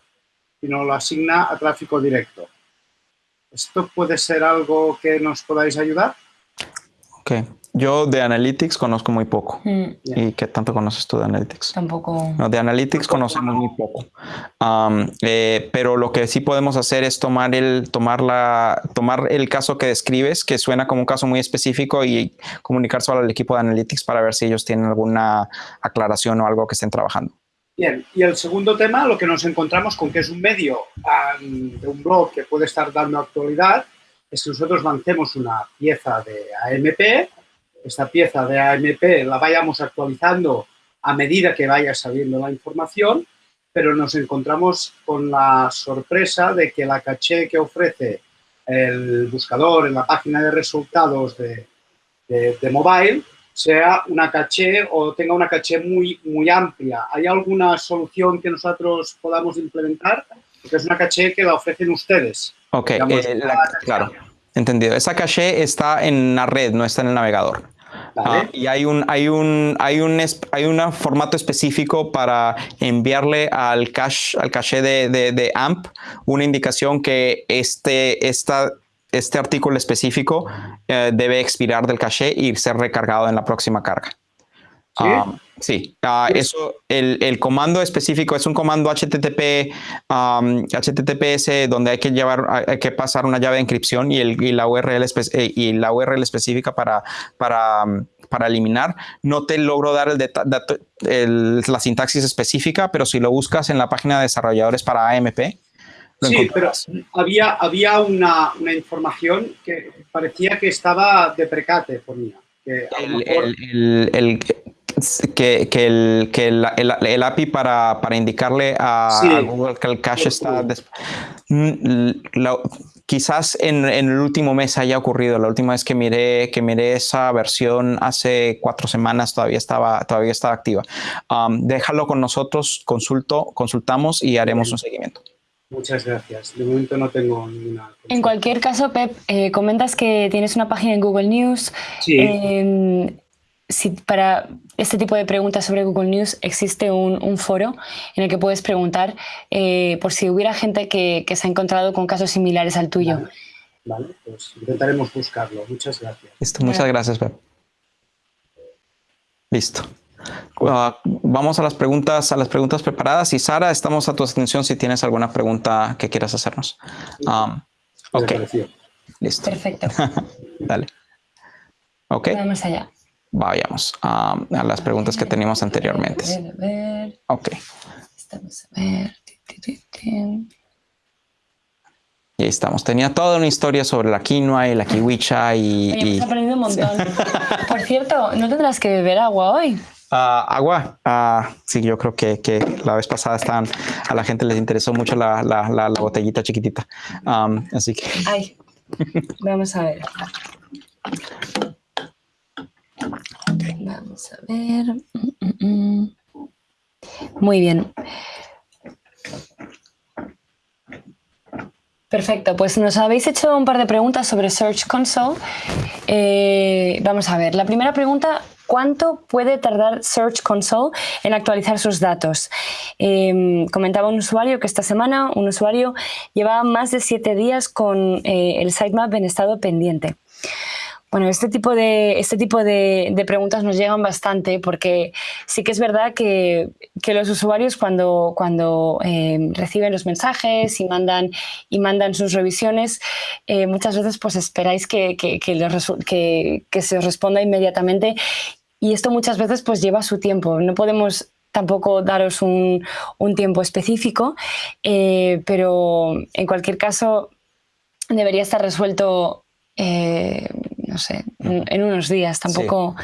sino lo asigna a tráfico directo. ¿Esto puede ser algo que nos podáis ayudar? Ok. Yo de Analytics conozco muy poco. Mm. ¿Y qué tanto conoces tú de Analytics? Tampoco. No, de Analytics conocemos muy poco. Eh, pero lo que sí podemos hacer es tomar el, tomar, la, tomar el caso que describes, que suena como un caso muy específico, y comunicar solo al equipo de Analytics para ver si ellos tienen alguna aclaración o algo que estén trabajando. Bien, y el segundo tema, lo que nos encontramos con que es un medio de un blog que puede estar dando actualidad, es que nosotros lancemos una pieza de AMP, esta pieza de AMP la vayamos actualizando a medida que vaya saliendo la información, pero nos encontramos con la sorpresa de que la caché que ofrece el buscador en la página de resultados de, de mobile sea una caché o tenga una caché muy, muy amplia. ¿Hay alguna solución que nosotros podamos implementar? Porque es una caché que la ofrecen ustedes. Ok, eh, claro, entendido. Esa caché está en la red, no está en el navegador. Y hay un, hay un, hay un, hay un formato específico para enviarle al cache, al caché de, de, de, AMP una indicación que este, esta, este artículo específico eh, debe expirar del caché y ser recargado en la próxima carga. Sí, ah, ah, eso, el, el, comando específico es un comando HTTP, HTTPS donde hay que llevar, hay que pasar una llave de encripción y, el, y la URL eh, y la URL específica para, para, para eliminar. No te logro dar el, la sintaxis específica, pero si lo buscas en la página de desarrolladores para AMP, Sí, pero había, había una, una, información que parecía que estaba de precate, ponía. Que el, el, que, que, el, que el, el, API para, para indicarle a, Google que el cache está... Mm, quizás en, en, el último mes haya ocurrido. La última vez que miré, que miré esa versión hace cuatro semanas todavía estaba, todavía estaba activa. Um, déjalo con nosotros, consulto, consultamos y haremos un seguimiento. Muchas gracias. De momento no tengo ninguna. En cualquier caso, Pep, eh, comentas que tienes una página en Google News. Sí. Eh, si para este tipo de preguntas sobre Google News existe un, un foro en el que puedes preguntar eh, por si hubiera gente que, que, se ha encontrado con casos similares al tuyo. Vale, vale pues intentaremos buscarlo. Muchas gracias. Listo, muchas gracias, Pep. Listo. Uh, vamos a las preguntas, a las preguntas preparadas. Y Sara, estamos a tu atención si tienes alguna pregunta que quieras hacernos. Um, ok. Listo. Perfecto. Dale. Ok. Vamos allá. Vayamos a, a las preguntas que teníamos anteriormente. A ver, a ver. Ok. Estamos a ver. Y ahí estamos. Tenía toda una historia sobre la quinoa y la kiwicha y... Oye, y... aprendido un montón. Por cierto, ¿no tendrás que beber agua hoy? Uh, agua, uh, sí, yo creo que, que, la vez pasada estaban, a la gente les interesó mucho la, la, la, la botellita chiquitita. Um, así que... Ay, vamos a ver. Vamos a ver. Muy bien. Perfecto, pues nos habéis hecho un par de preguntas sobre Search Console. Eh, vamos a ver, la primera pregunta, ¿cuánto puede tardar Search Console en actualizar sus datos? Eh, comentaba un usuario que esta semana un usuario llevaba más de siete días con eh, el sitemap en estado pendiente. Bueno, este tipo de, este tipo de, preguntas nos llegan bastante porque sí que es verdad que, los usuarios cuando, cuando eh, reciben los mensajes y mandan, y mandan sus revisiones, eh, muchas veces pues esperáis que, que, que, se os responda inmediatamente y esto muchas veces pues lleva su tiempo. No podemos tampoco daros un, tiempo específico, eh, pero en cualquier caso debería estar resuelto no sé, en unos días. Tampoco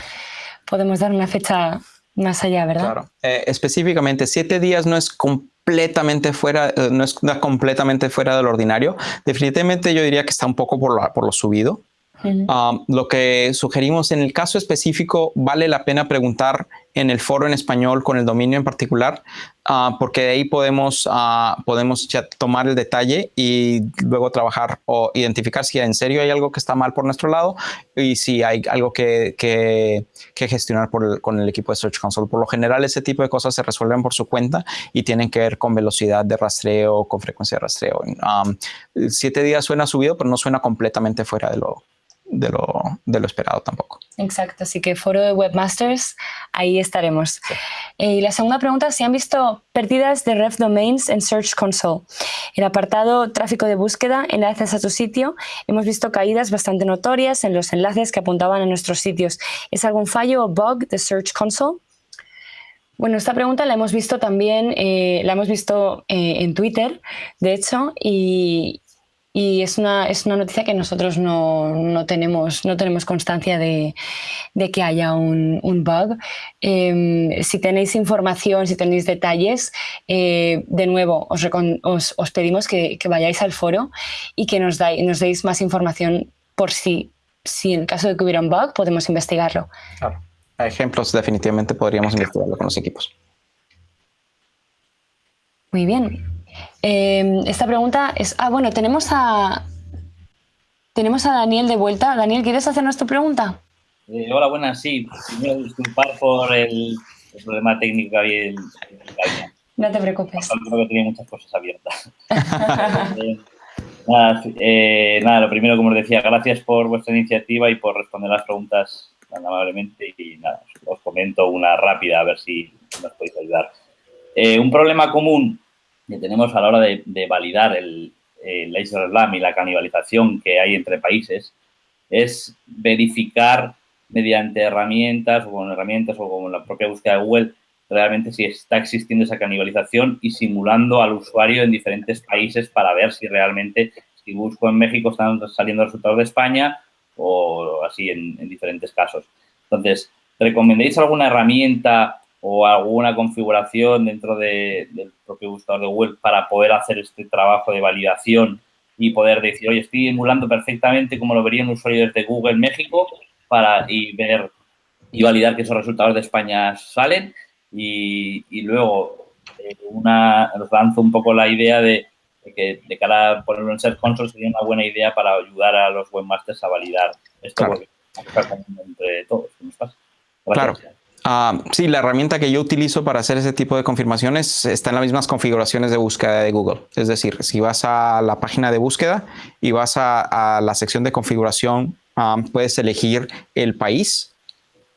podemos dar una fecha más allá, ¿verdad? Claro. Eh, específicamente, siete días no es completamente fuera, eh, no es completamente fuera del ordinario. Definitivamente yo diría que está un poco por, por lo subido. Um, lo que sugerimos en el caso específico, vale la pena preguntar en el foro en español con el dominio en particular, uh, porque de ahí podemos, uh, podemos ya tomar el detalle y luego trabajar o identificar si en serio hay algo que está mal por nuestro lado y si hay algo que, que, que gestionar por con el equipo de Search Console. Por lo general, ese tipo de cosas se resuelven por su cuenta y tienen que ver con velocidad de rastreo, con frecuencia de rastreo. Um, siete días suena subido, pero no suena completamente fuera de lo, de lo, de lo esperado tampoco. Exacto, así que foro de webmasters, ahí estaremos. Eh, y la segunda pregunta, si han visto pérdidas de ref domains en Search Console. El apartado tráfico de búsqueda, enlaces a tu sitio, hemos visto caídas bastante notorias en los enlaces que apuntaban a nuestros sitios. ¿Es algún fallo o bug de Search Console? Bueno, esta pregunta la hemos visto también, eh, la hemos visto eh, en Twitter, de hecho, y, y es una, es una noticia que nosotros no, no tenemos, no tenemos constancia de, de que haya un, un bug. Em, si tenéis información, si tenéis detalles, eh, de nuevo os, os, os pedimos que, que, vayáis al foro y que nos, dais, nos deis más información por si, si en el caso de que hubiera un bug podemos investigarlo. Claro. ejemplos definitivamente podríamos investigarlo con los equipos. Muy bien. Eh, esta pregunta es... Ah, bueno, tenemos a... Tenemos a Daniel de vuelta. Daniel, ¿quieres hacernos tu pregunta? Eh, hola, buenas, sí. Primero disculpar por el, el problema técnico que había en No te preocupes. Creo que tenía muchas cosas abiertas. eh, nada, eh, nada, lo primero, como os decía, gracias por vuestra iniciativa y por responder las preguntas tan amablemente. Y nada, os comento una rápida, a ver si nos podéis ayudar. Un problema común que tenemos a la hora de, validar el, el Laser Slam y la canibalización que hay entre países es verificar mediante herramientas o con herramientas o con la propia búsqueda de Google realmente si está existiendo esa canibalización y simulando al usuario en diferentes países para ver si realmente, si busco en México, están saliendo resultados de España o así en, en diferentes casos. Entonces, ¿recomendáis alguna herramienta o alguna configuración dentro de, del propio buscador de Google para poder hacer este trabajo de validación y poder decir, oye, estoy emulando perfectamente como lo vería un usuario desde Google México para y ver y validar que esos resultados de España salen y, y luego eh, una, os lanzo un poco la idea de, de, que de cara a ponerlo en Search Console sería una buena idea para ayudar a los webmasters a validar esto claro. porque entre todos. Gracias. Claro. Uh, sí, la herramienta que yo utilizo para hacer ese tipo de confirmaciones está en las mismas configuraciones de búsqueda de Google. Es decir, si vas a la página de búsqueda y vas a, la sección de configuración, um, puedes elegir el país,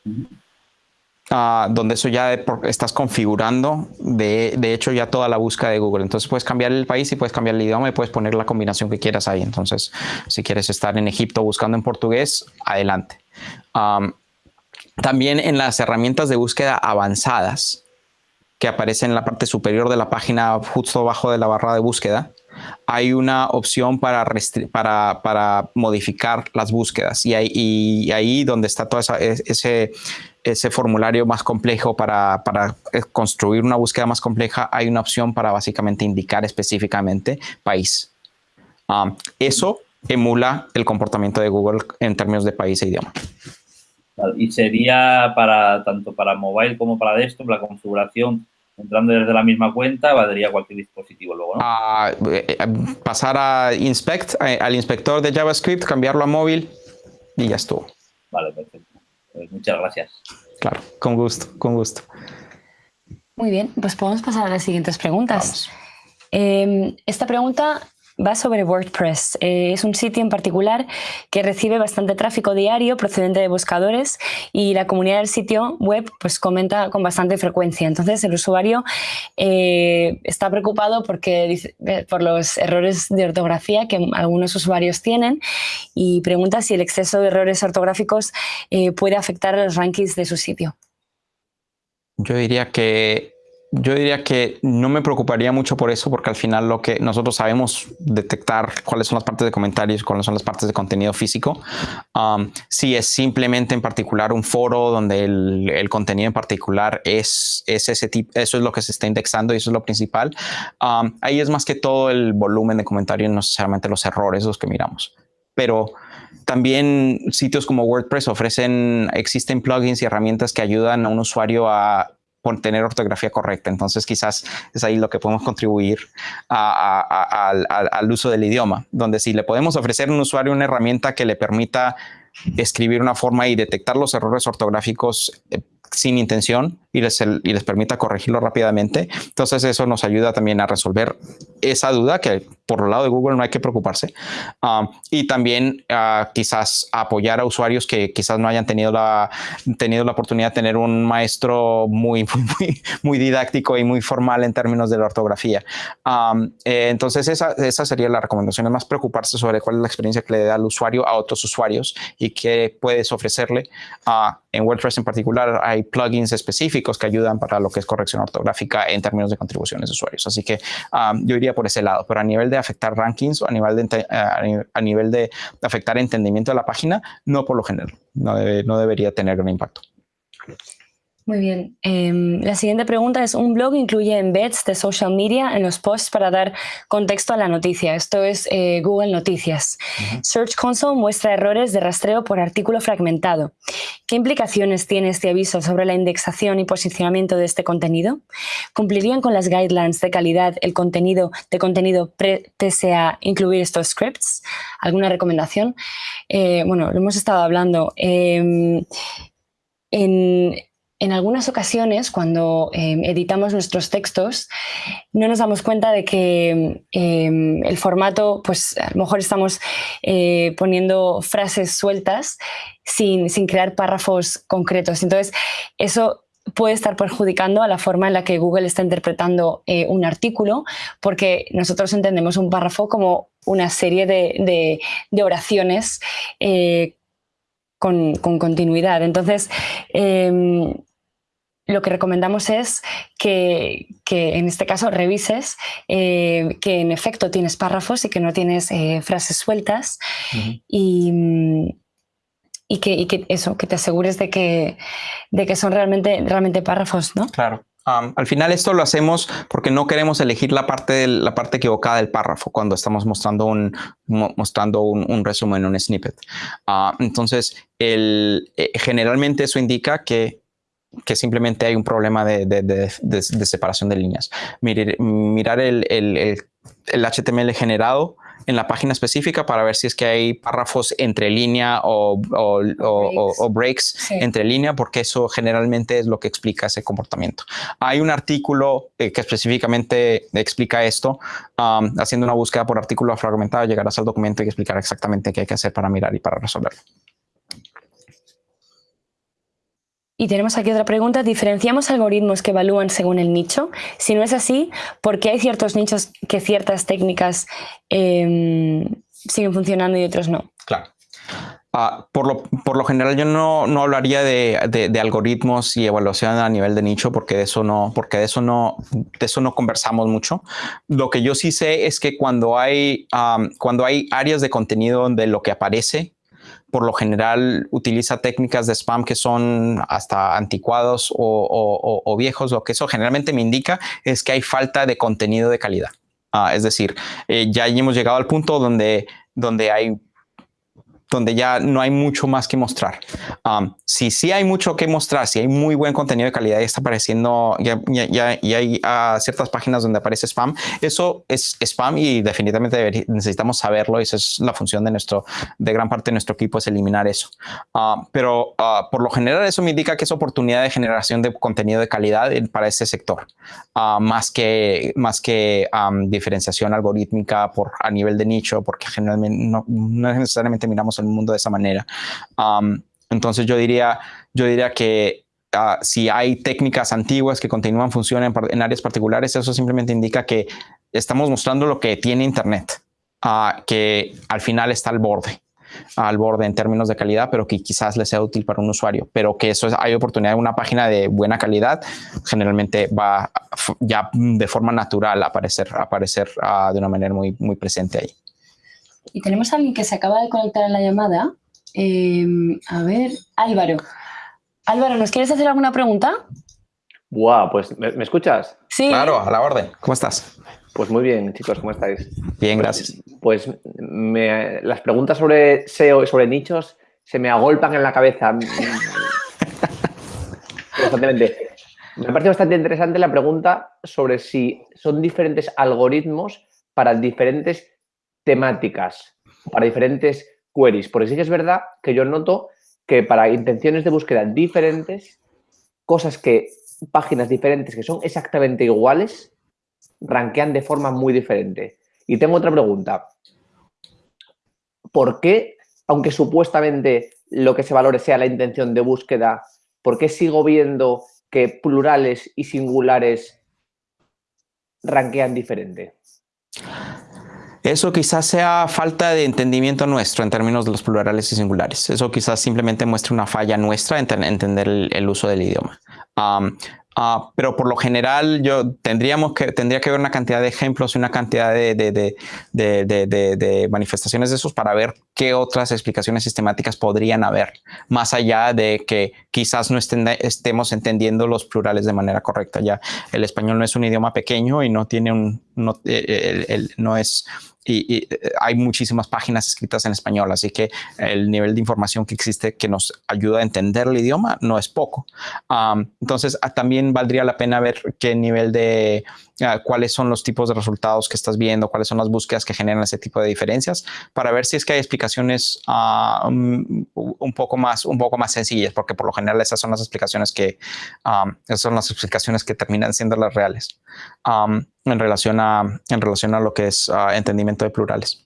uh, donde eso ya estás configurando, de, hecho, ya toda la búsqueda de Google. Entonces puedes cambiar el país y puedes cambiar el idioma y puedes poner la combinación que quieras ahí. Entonces, si quieres estar en Egipto buscando en portugués, adelante. También en las herramientas de búsqueda avanzadas que aparecen en la parte superior de la página justo abajo de la barra de búsqueda, hay una opción para, modificar las búsquedas y ahí, donde está todo ese, formulario más complejo para, para, construir una búsqueda más compleja, hay una opción para básicamente indicar específicamente país. Um, eso emula el comportamiento de Google en términos de país e idioma. Y sería para tanto para mobile como para desktop la configuración entrando desde la misma cuenta, valdría cualquier dispositivo luego, ¿no? Uh, pasar a inspect, eh, al inspector de JavaScript, cambiarlo a móvil y ya estuvo. Vale, perfecto. Pues muchas gracias. Claro, con gusto, con gusto. Muy bien, pues podemos pasar a las siguientes preguntas. Eh, esta pregunta va sobre WordPress. Eh, es un sitio en particular que recibe bastante tráfico diario procedente de buscadores y la comunidad del sitio web pues comenta con bastante frecuencia. Entonces el usuario eh, está preocupado porque, eh, por los errores de ortografía que algunos usuarios tienen y pregunta si el exceso de errores ortográficos puede afectar a los rankings de su sitio. Yo diría que yo diría que no me preocuparía mucho por eso, porque al final lo que nosotros sabemos detectar cuáles son las partes de comentarios, cuáles son las partes de contenido físico. Um, si es simplemente en particular un foro donde el, contenido en particular es, es, ese tipo, eso es lo que se está indexando y eso es lo principal. Um, ahí es más que todo el volumen de comentarios, no necesariamente los errores los que miramos. Pero también sitios como WordPress ofrecen, existen plugins y herramientas que ayudan a un usuario a tener ortografía correcta. Entonces quizás es ahí lo que podemos contribuir al, uso del idioma, donde si le podemos ofrecer a un usuario una herramienta que le permita escribir una forma y detectar los errores ortográficos eh, sin intención y les, y les permita corregirlo rápidamente. Entonces eso nos ayuda también a resolver esa duda que por el lado de Google no hay que preocuparse. Um, y también uh, quizás apoyar a usuarios que quizás no hayan tenido la, tenido la oportunidad de tener un maestro muy, muy, muy didáctico y muy formal en términos de la ortografía. Um, eh, entonces esa, esa sería la recomendación, es más preocuparse sobre cuál es la experiencia que le da al usuario a otros usuarios y qué puedes ofrecerle. Uh, en WordPress en particular hay plugins específicos que ayudan para lo que es corrección ortográfica en términos de contribuciones de usuarios. Así que um, yo iría por ese lado, pero a nivel de afectar rankings o a nivel de, a nivel de afectar entendimiento de la página, no por lo general, no, no debería tener gran impacto. Muy bien. Em, la siguiente pregunta es, ¿un blog incluye embeds de social media en los posts para dar contexto a la noticia? Esto es eh, Google Noticias. Search Console muestra errores de rastreo por artículo fragmentado. ¿Qué implicaciones tiene este aviso sobre la indexación y posicionamiento de este contenido? ¿Cumplirían con las guidelines de calidad el contenido de contenido pese a incluir estos scripts? ¿Alguna recomendación? Eh, bueno, lo hemos estado hablando. Em, en, en algunas ocasiones, cuando em, editamos nuestros textos, no nos damos cuenta de que em, el formato, pues a lo mejor estamos eh, poniendo frases sueltas sin, crear párrafos concretos. Entonces, eso puede estar perjudicando a la forma en la que Google está interpretando eh, un artículo, porque nosotros entendemos un párrafo como una serie de, oraciones eh, con, continuidad. Entonces, em, lo que recomendamos es que, en este caso revises eh, que en efecto tienes párrafos y que no tienes eh, frases sueltas y, que, eso, que te asegures de que, de que son realmente, realmente párrafos, ¿no? Claro. Al final esto lo hacemos porque no queremos elegir la parte, la parte equivocada del párrafo cuando estamos mostrando un, mostrando un, resumen, un snippet. Ah, entonces, el, eh, generalmente eso indica que que simplemente hay un problema de, separación de líneas. Mirar, el, HTML generado en la página específica para ver si es que hay párrafos entre línea o, breaks, entre línea, porque eso generalmente es lo que explica ese comportamiento. Hay un artículo eh, que específicamente explica esto. Um, haciendo una búsqueda por artículo fragmentado, llegarás al documento y explicar exactamente qué hay que hacer para mirar y para resolverlo. Y tenemos aquí otra pregunta. ¿Diferenciamos algoritmos que evalúan según el nicho? Si no es así, ¿por qué hay ciertos nichos que ciertas técnicas em, siguen funcionando y otros no? Claro. Ah, por, lo, por, lo, general yo no, no hablaría de, de, algoritmos y evaluación a nivel de nicho porque de eso no, porque de eso no, de eso no conversamos mucho. Lo que yo sí sé es que cuando hay, cuando hay áreas de contenido donde lo que aparece por lo general utiliza técnicas de spam que son hasta anticuados o, viejos. Lo que eso generalmente me indica es que hay falta de contenido de calidad. Ah, es decir, eh, ya hemos llegado al punto donde, donde hay donde ya no hay mucho más que mostrar. Um, si sí hay mucho que mostrar, si hay muy buen contenido de calidad y está apareciendo, ya, ya, y hay uh, ciertas páginas donde aparece spam, eso es spam y definitivamente necesitamos saberlo y esa es la función de nuestro, de gran parte de nuestro equipo es eliminar eso. Uh, pero uh, por lo general eso me indica que es oportunidad de generación de contenido de calidad para ese sector, más que, más que um, diferenciación algorítmica por, a nivel de nicho, porque generalmente no, no necesariamente miramos el mundo de esa manera. entonces yo diría, yo diría que ah, si hay técnicas antiguas que continúan funcionando en, áreas particulares, eso simplemente indica que estamos mostrando lo que tiene Internet, uh, que al final está al borde. al borde en términos de calidad, pero que quizás le sea útil para un usuario, pero que eso es, hay oportunidad de una página de buena calidad, generalmente va ya de forma natural aparecer, aparecer uh, de una manera muy, muy presente ahí. Y tenemos a alguien que se acaba de conectar en la llamada. Eh, a ver, Álvaro. Álvaro, ¿nos quieres hacer alguna pregunta? Buah, pues ¿me, ¿me escuchas? Sí. Claro, a la orden. ¿Cómo estás? Pues muy bien, chicos, ¿cómo estáis? Bien, gracias. Pues, pues me, las preguntas sobre SEO y sobre nichos se me agolpan en la cabeza constantemente. Me parece bastante interesante la pregunta sobre si son diferentes algoritmos para diferentes temáticas, para diferentes queries. Porque sí que es verdad que yo noto que para intenciones de búsqueda diferentes, cosas que, páginas diferentes que son exactamente iguales, rankean de forma muy diferente. Y tengo otra pregunta. ¿Por qué, aunque supuestamente lo que se valore sea la intención de búsqueda, por qué sigo viendo que plurales y singulares rankean diferente? Eso quizás sea falta de entendimiento nuestro en términos de los plurales y singulares. Eso quizás simplemente muestre una falla nuestra en entender el, uso del idioma. Uh, pero por lo general yo tendríamos que, tendría que ver una cantidad de ejemplos y una cantidad de, manifestaciones de esos para ver qué otras explicaciones sistemáticas podrían haber, más allá de que quizás no estemos entendiendo los plurales de manera correcta. Ya el español no es un idioma pequeño y no tiene un, no, el, no es y, y, hay muchísimas páginas escritas en español, así que el nivel de información que existe que nos ayuda a entender el idioma no es poco. Entonces, también valdría la pena ver qué nivel de, uh, cuáles son los tipos de resultados que estás viendo, cuáles son las búsquedas que generan ese tipo de diferencias, para ver si es que hay explicaciones uh, un, un, poco más, un poco más sencillas, porque por lo general esas son las explicaciones que, um, esas son las explicaciones que terminan siendo las reales. Um, en relación a, en relación a lo que es uh, entendimiento de plurales.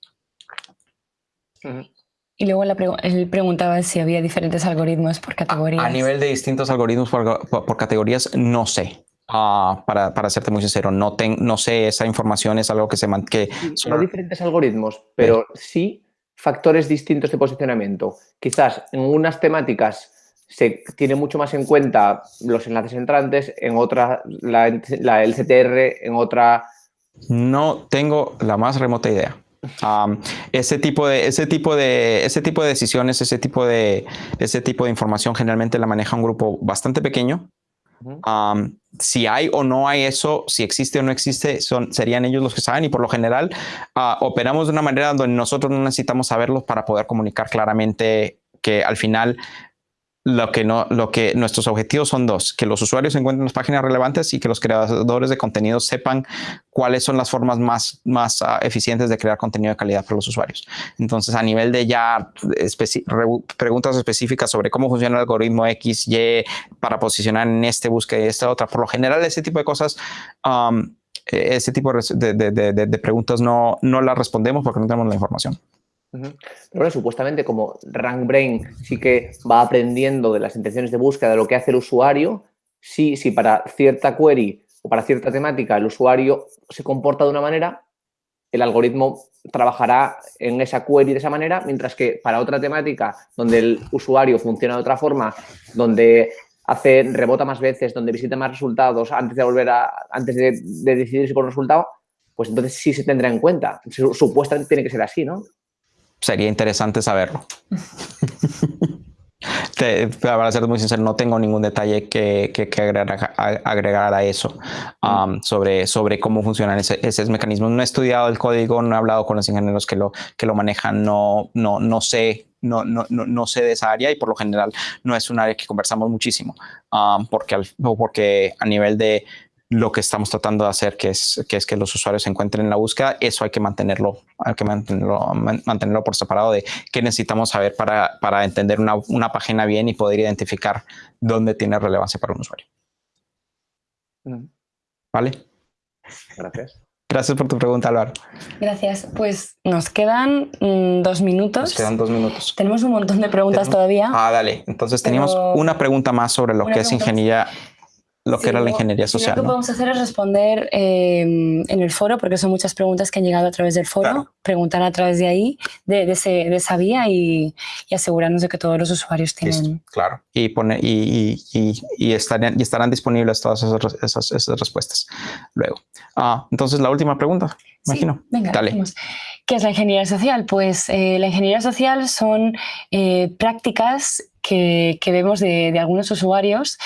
-huh. Y luego la pregu él preguntaba si había diferentes algoritmos por categorías. A, a nivel de distintos algoritmos por, por, por categorías, no sé. Uh, para, para serte muy sincero, no, sé, esa información es algo que se que No diferentes algoritmos, pero sí factores distintos de posicionamiento. Quizás en unas temáticas se tiene mucho más en cuenta los enlaces entrantes, en otra la, la, el CTR, en otra... No tengo la más remota idea. Um, ese tipo de ese tipo de ese tipo de decisiones ese tipo de ese tipo de información generalmente la maneja un grupo bastante pequeño si hay o no hay eso si existe o no existe son serían ellos los que saben y por lo general uh, operamos de una manera donde nosotros no necesitamos saberlos para poder comunicar claramente que al final lo que, no, lo que nuestros objetivos son dos, que los usuarios encuentren las páginas relevantes y que los creadores de contenido sepan cuáles son las formas más, más uh, eficientes de crear contenido de calidad para los usuarios. Entonces, a nivel de ya preguntas específicas sobre cómo funciona el algoritmo X, Y para posicionar en este búsqueda y esta otra, por lo general ese tipo de cosas um, ese tipo de, de, preguntas no, no las respondemos porque no tenemos la información. Pero bueno, supuestamente como RankBrain sí que va aprendiendo de las intenciones de búsqueda, de lo que hace el usuario, sí, si para cierta query o para cierta temática el usuario se comporta de una manera, el algoritmo trabajará en esa query de esa manera, mientras que para otra temática donde el usuario funciona de otra forma, donde hace, rebota más veces, donde visita más resultados antes de volver a, antes de, de decidirse por un resultado, pues entonces sí se tendrá en cuenta. Supuestamente tiene que ser así, ¿no? Sería interesante saberlo. Te, para ser muy sincero, no tengo ningún detalle que, que, que agregar, a, agregar, a, eso um, sobre, sobre cómo funcionan esos mecanismos. No he estudiado el código, no he hablado con los ingenieros que lo, que lo manejan, no, no, no sé. No, no, no, no sé de esa área y por lo general no es un área que conversamos muchísimo um, porque, al, porque a nivel de lo que estamos tratando de hacer, que es, que es que los usuarios se encuentren en la búsqueda, eso hay que mantenerlo, hay que mantenerlo, mantenerlo por separado de qué necesitamos saber para, para entender una, una, página bien y poder identificar dónde tiene relevancia para un usuario. Mm. ¿Vale? Gracias. Gracias por tu pregunta, Álvaro. Gracias. Pues nos quedan mmm, dos minutos. Nos quedan dos minutos. Tenemos un montón de preguntas ¿Tenemos? todavía. Ah, dale. Entonces teníamos una pregunta más sobre lo que es ingeniería lo que era la ingeniería social. Lo que podemos hacer es responder em, en el foro, porque son muchas preguntas que han llegado a través del foro, preguntar a través de ahí, de, esa vía y, asegurarnos de que todos los usuarios tienen... claro, y, pone, y, y, estarán, y estarán disponibles todas esas, esas, respuestas luego. Ah, entonces, la última pregunta, imagino. venga, Dale. ¿Qué es la ingeniería social? Pues eh, la ingeniería social son eh, prácticas que, vemos de, algunos usuarios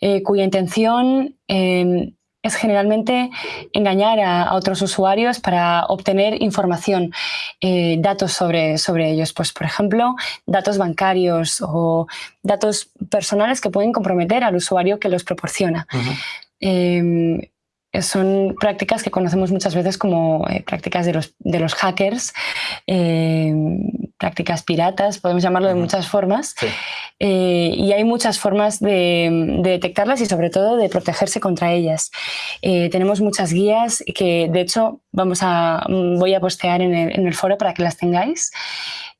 eh, cuya intención em, es generalmente engañar a, otros usuarios para obtener información, eh, datos sobre, sobre ellos. Pues, por ejemplo, datos bancarios o datos personales que pueden comprometer al usuario que los proporciona son prácticas que conocemos muchas veces como eh, prácticas de los, de los hackers, eh, prácticas piratas, podemos llamarlo de muchas formas. Eh, y hay muchas formas de, detectarlas y sobre todo de protegerse contra ellas. tenemos muchas guías que de hecho vamos a, voy a postear en el, en el foro para que las tengáis,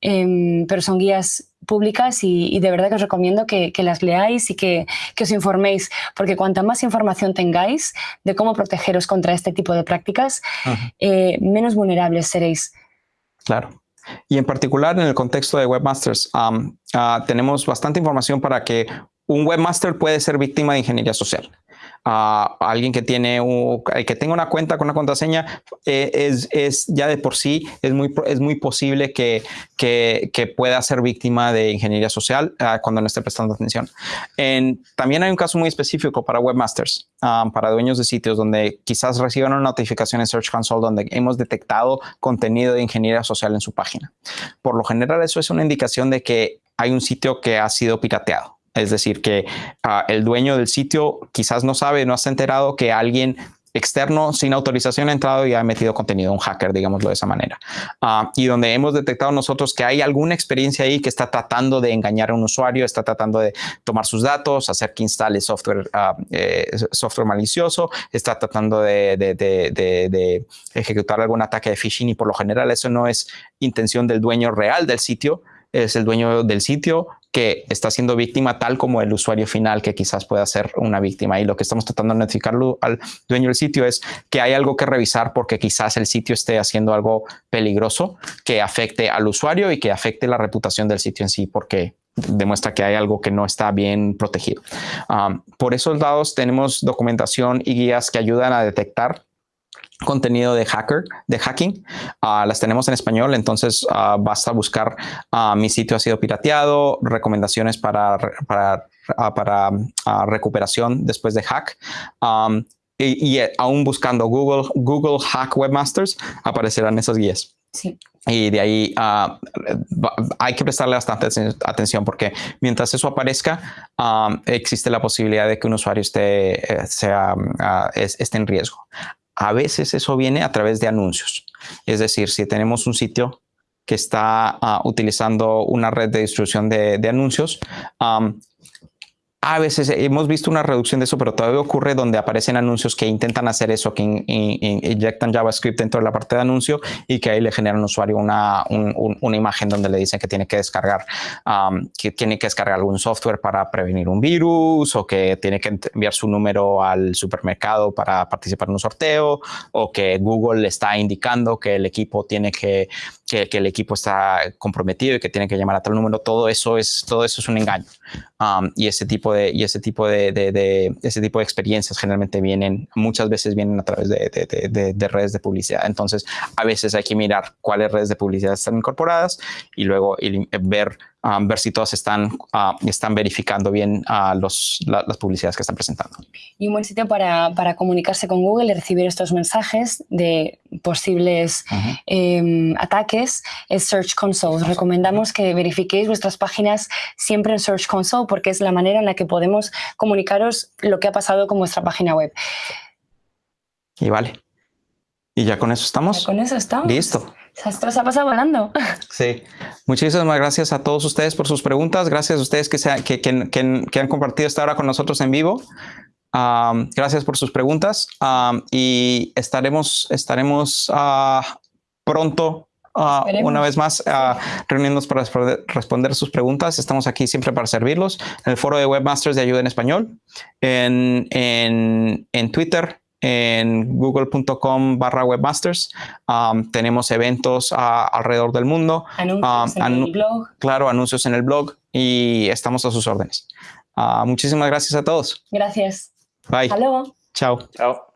pero son guías públicas y, de verdad que os recomiendo que, las leáis y que, os informéis, porque cuanta más información tengáis de cómo protegeros contra este tipo de prácticas, eh, menos vulnerables seréis. Claro. Y en particular en el contexto de webmasters, ah, tenemos bastante información para que un webmaster puede ser víctima de ingeniería social a alguien que tiene que tenga una cuenta con una contraseña eh, es, es, ya de por sí es muy es muy posible que, que, pueda ser víctima de ingeniería social ah, cuando no esté prestando atención. En, también hay un caso muy específico para webmasters, ah, para dueños de sitios donde quizás reciban una notificación en Search Console donde hemos detectado contenido de ingeniería social en su página. Por lo general eso es una indicación de que hay un sitio que ha sido pirateado. Es decir, que ah, el dueño del sitio quizás no sabe, no se enterado que alguien externo sin autorización ha entrado y ha metido contenido, un hacker, digámoslo de esa manera. Ah, y donde hemos detectado nosotros que hay alguna experiencia ahí que está tratando de engañar a un usuario, está tratando de tomar sus datos, hacer que instale software, ah, eh, software malicioso, está tratando de, ejecutar algún ataque de phishing y por lo general eso no es intención del dueño real del sitio, es el dueño del sitio que está siendo víctima tal como el usuario final que quizás pueda ser una víctima. Y lo que estamos tratando de notificarlo al dueño del sitio es que hay algo que revisar porque quizás el sitio esté haciendo algo peligroso que afecte al usuario y que afecte la reputación del sitio en sí porque demuestra que hay algo que no está bien protegido. Por esos lados tenemos documentación y guías que ayudan a detectar contenido de hacker, de hacking. Ah, las tenemos en español, entonces uh, basta buscar uh, mi sitio ha sido pirateado, recomendaciones para, para, para recuperación después de hack. Um, y, y, eh, aún buscando Google, Google Hack Webmasters, aparecerán esas guías. Sí. Y de ahí hay que prestarle bastante atención porque mientras eso aparezca, existe la posibilidad de que un usuario esté, eh, sea, esté en riesgo. A veces eso viene a través de anuncios. Es decir, si tenemos un sitio que está ah, utilizando una red de distribución de, anuncios, a veces hemos visto una reducción de eso, pero todavía ocurre donde aparecen anuncios que intentan hacer eso, que inyectan JavaScript dentro de la parte de anuncio y que ahí le generan al usuario una, una imagen donde le dicen que tiene que descargar, que tiene que descargar algún software para prevenir un virus o que tiene que enviar su número al supermercado para participar en un sorteo o que Google le está indicando que el equipo tiene que, que, el equipo está comprometido y que tiene que llamar a tal número. Todo eso es, todo eso es un engaño. y ese tipo de, y ese tipo de, de, ese tipo de experiencias generalmente vienen, muchas veces vienen a través de, redes de publicidad. Entonces, a veces hay que mirar cuáles redes de publicidad están incorporadas y luego ver Um, ver si todas están, uh, están verificando bien uh, los, las publicidades que están presentando. Y un buen sitio para, para, comunicarse con Google y recibir estos mensajes de posibles em, ataques es Search Console. recomendamos que verifiquéis vuestras páginas siempre en Search Console porque es la manera en la que podemos comunicaros lo que ha pasado con vuestra página web. Y vale. Y ya con eso estamos. con eso estamos. Listo. Esto se ha pasado volando. Sí. Muchísimas gracias a todos ustedes por sus preguntas. Gracias a ustedes que, que, que, han compartido esta hora con nosotros en vivo. gracias por sus preguntas y estaremos, estaremos uh, pronto Esperemos. una vez más ah, reuniéndonos para responder sus preguntas. Estamos aquí siempre para servirlos. En el foro de Webmasters de Ayuda en Español, en, en, en Twitter, en google.com barra webmasters. Um, tenemos eventos alrededor del mundo, Anuncios en anu- el blog. claro, anuncios en el blog y estamos a sus órdenes. Ah, muchísimas gracias a todos. Gracias. Bye. Hasta luego. Chao. Chao.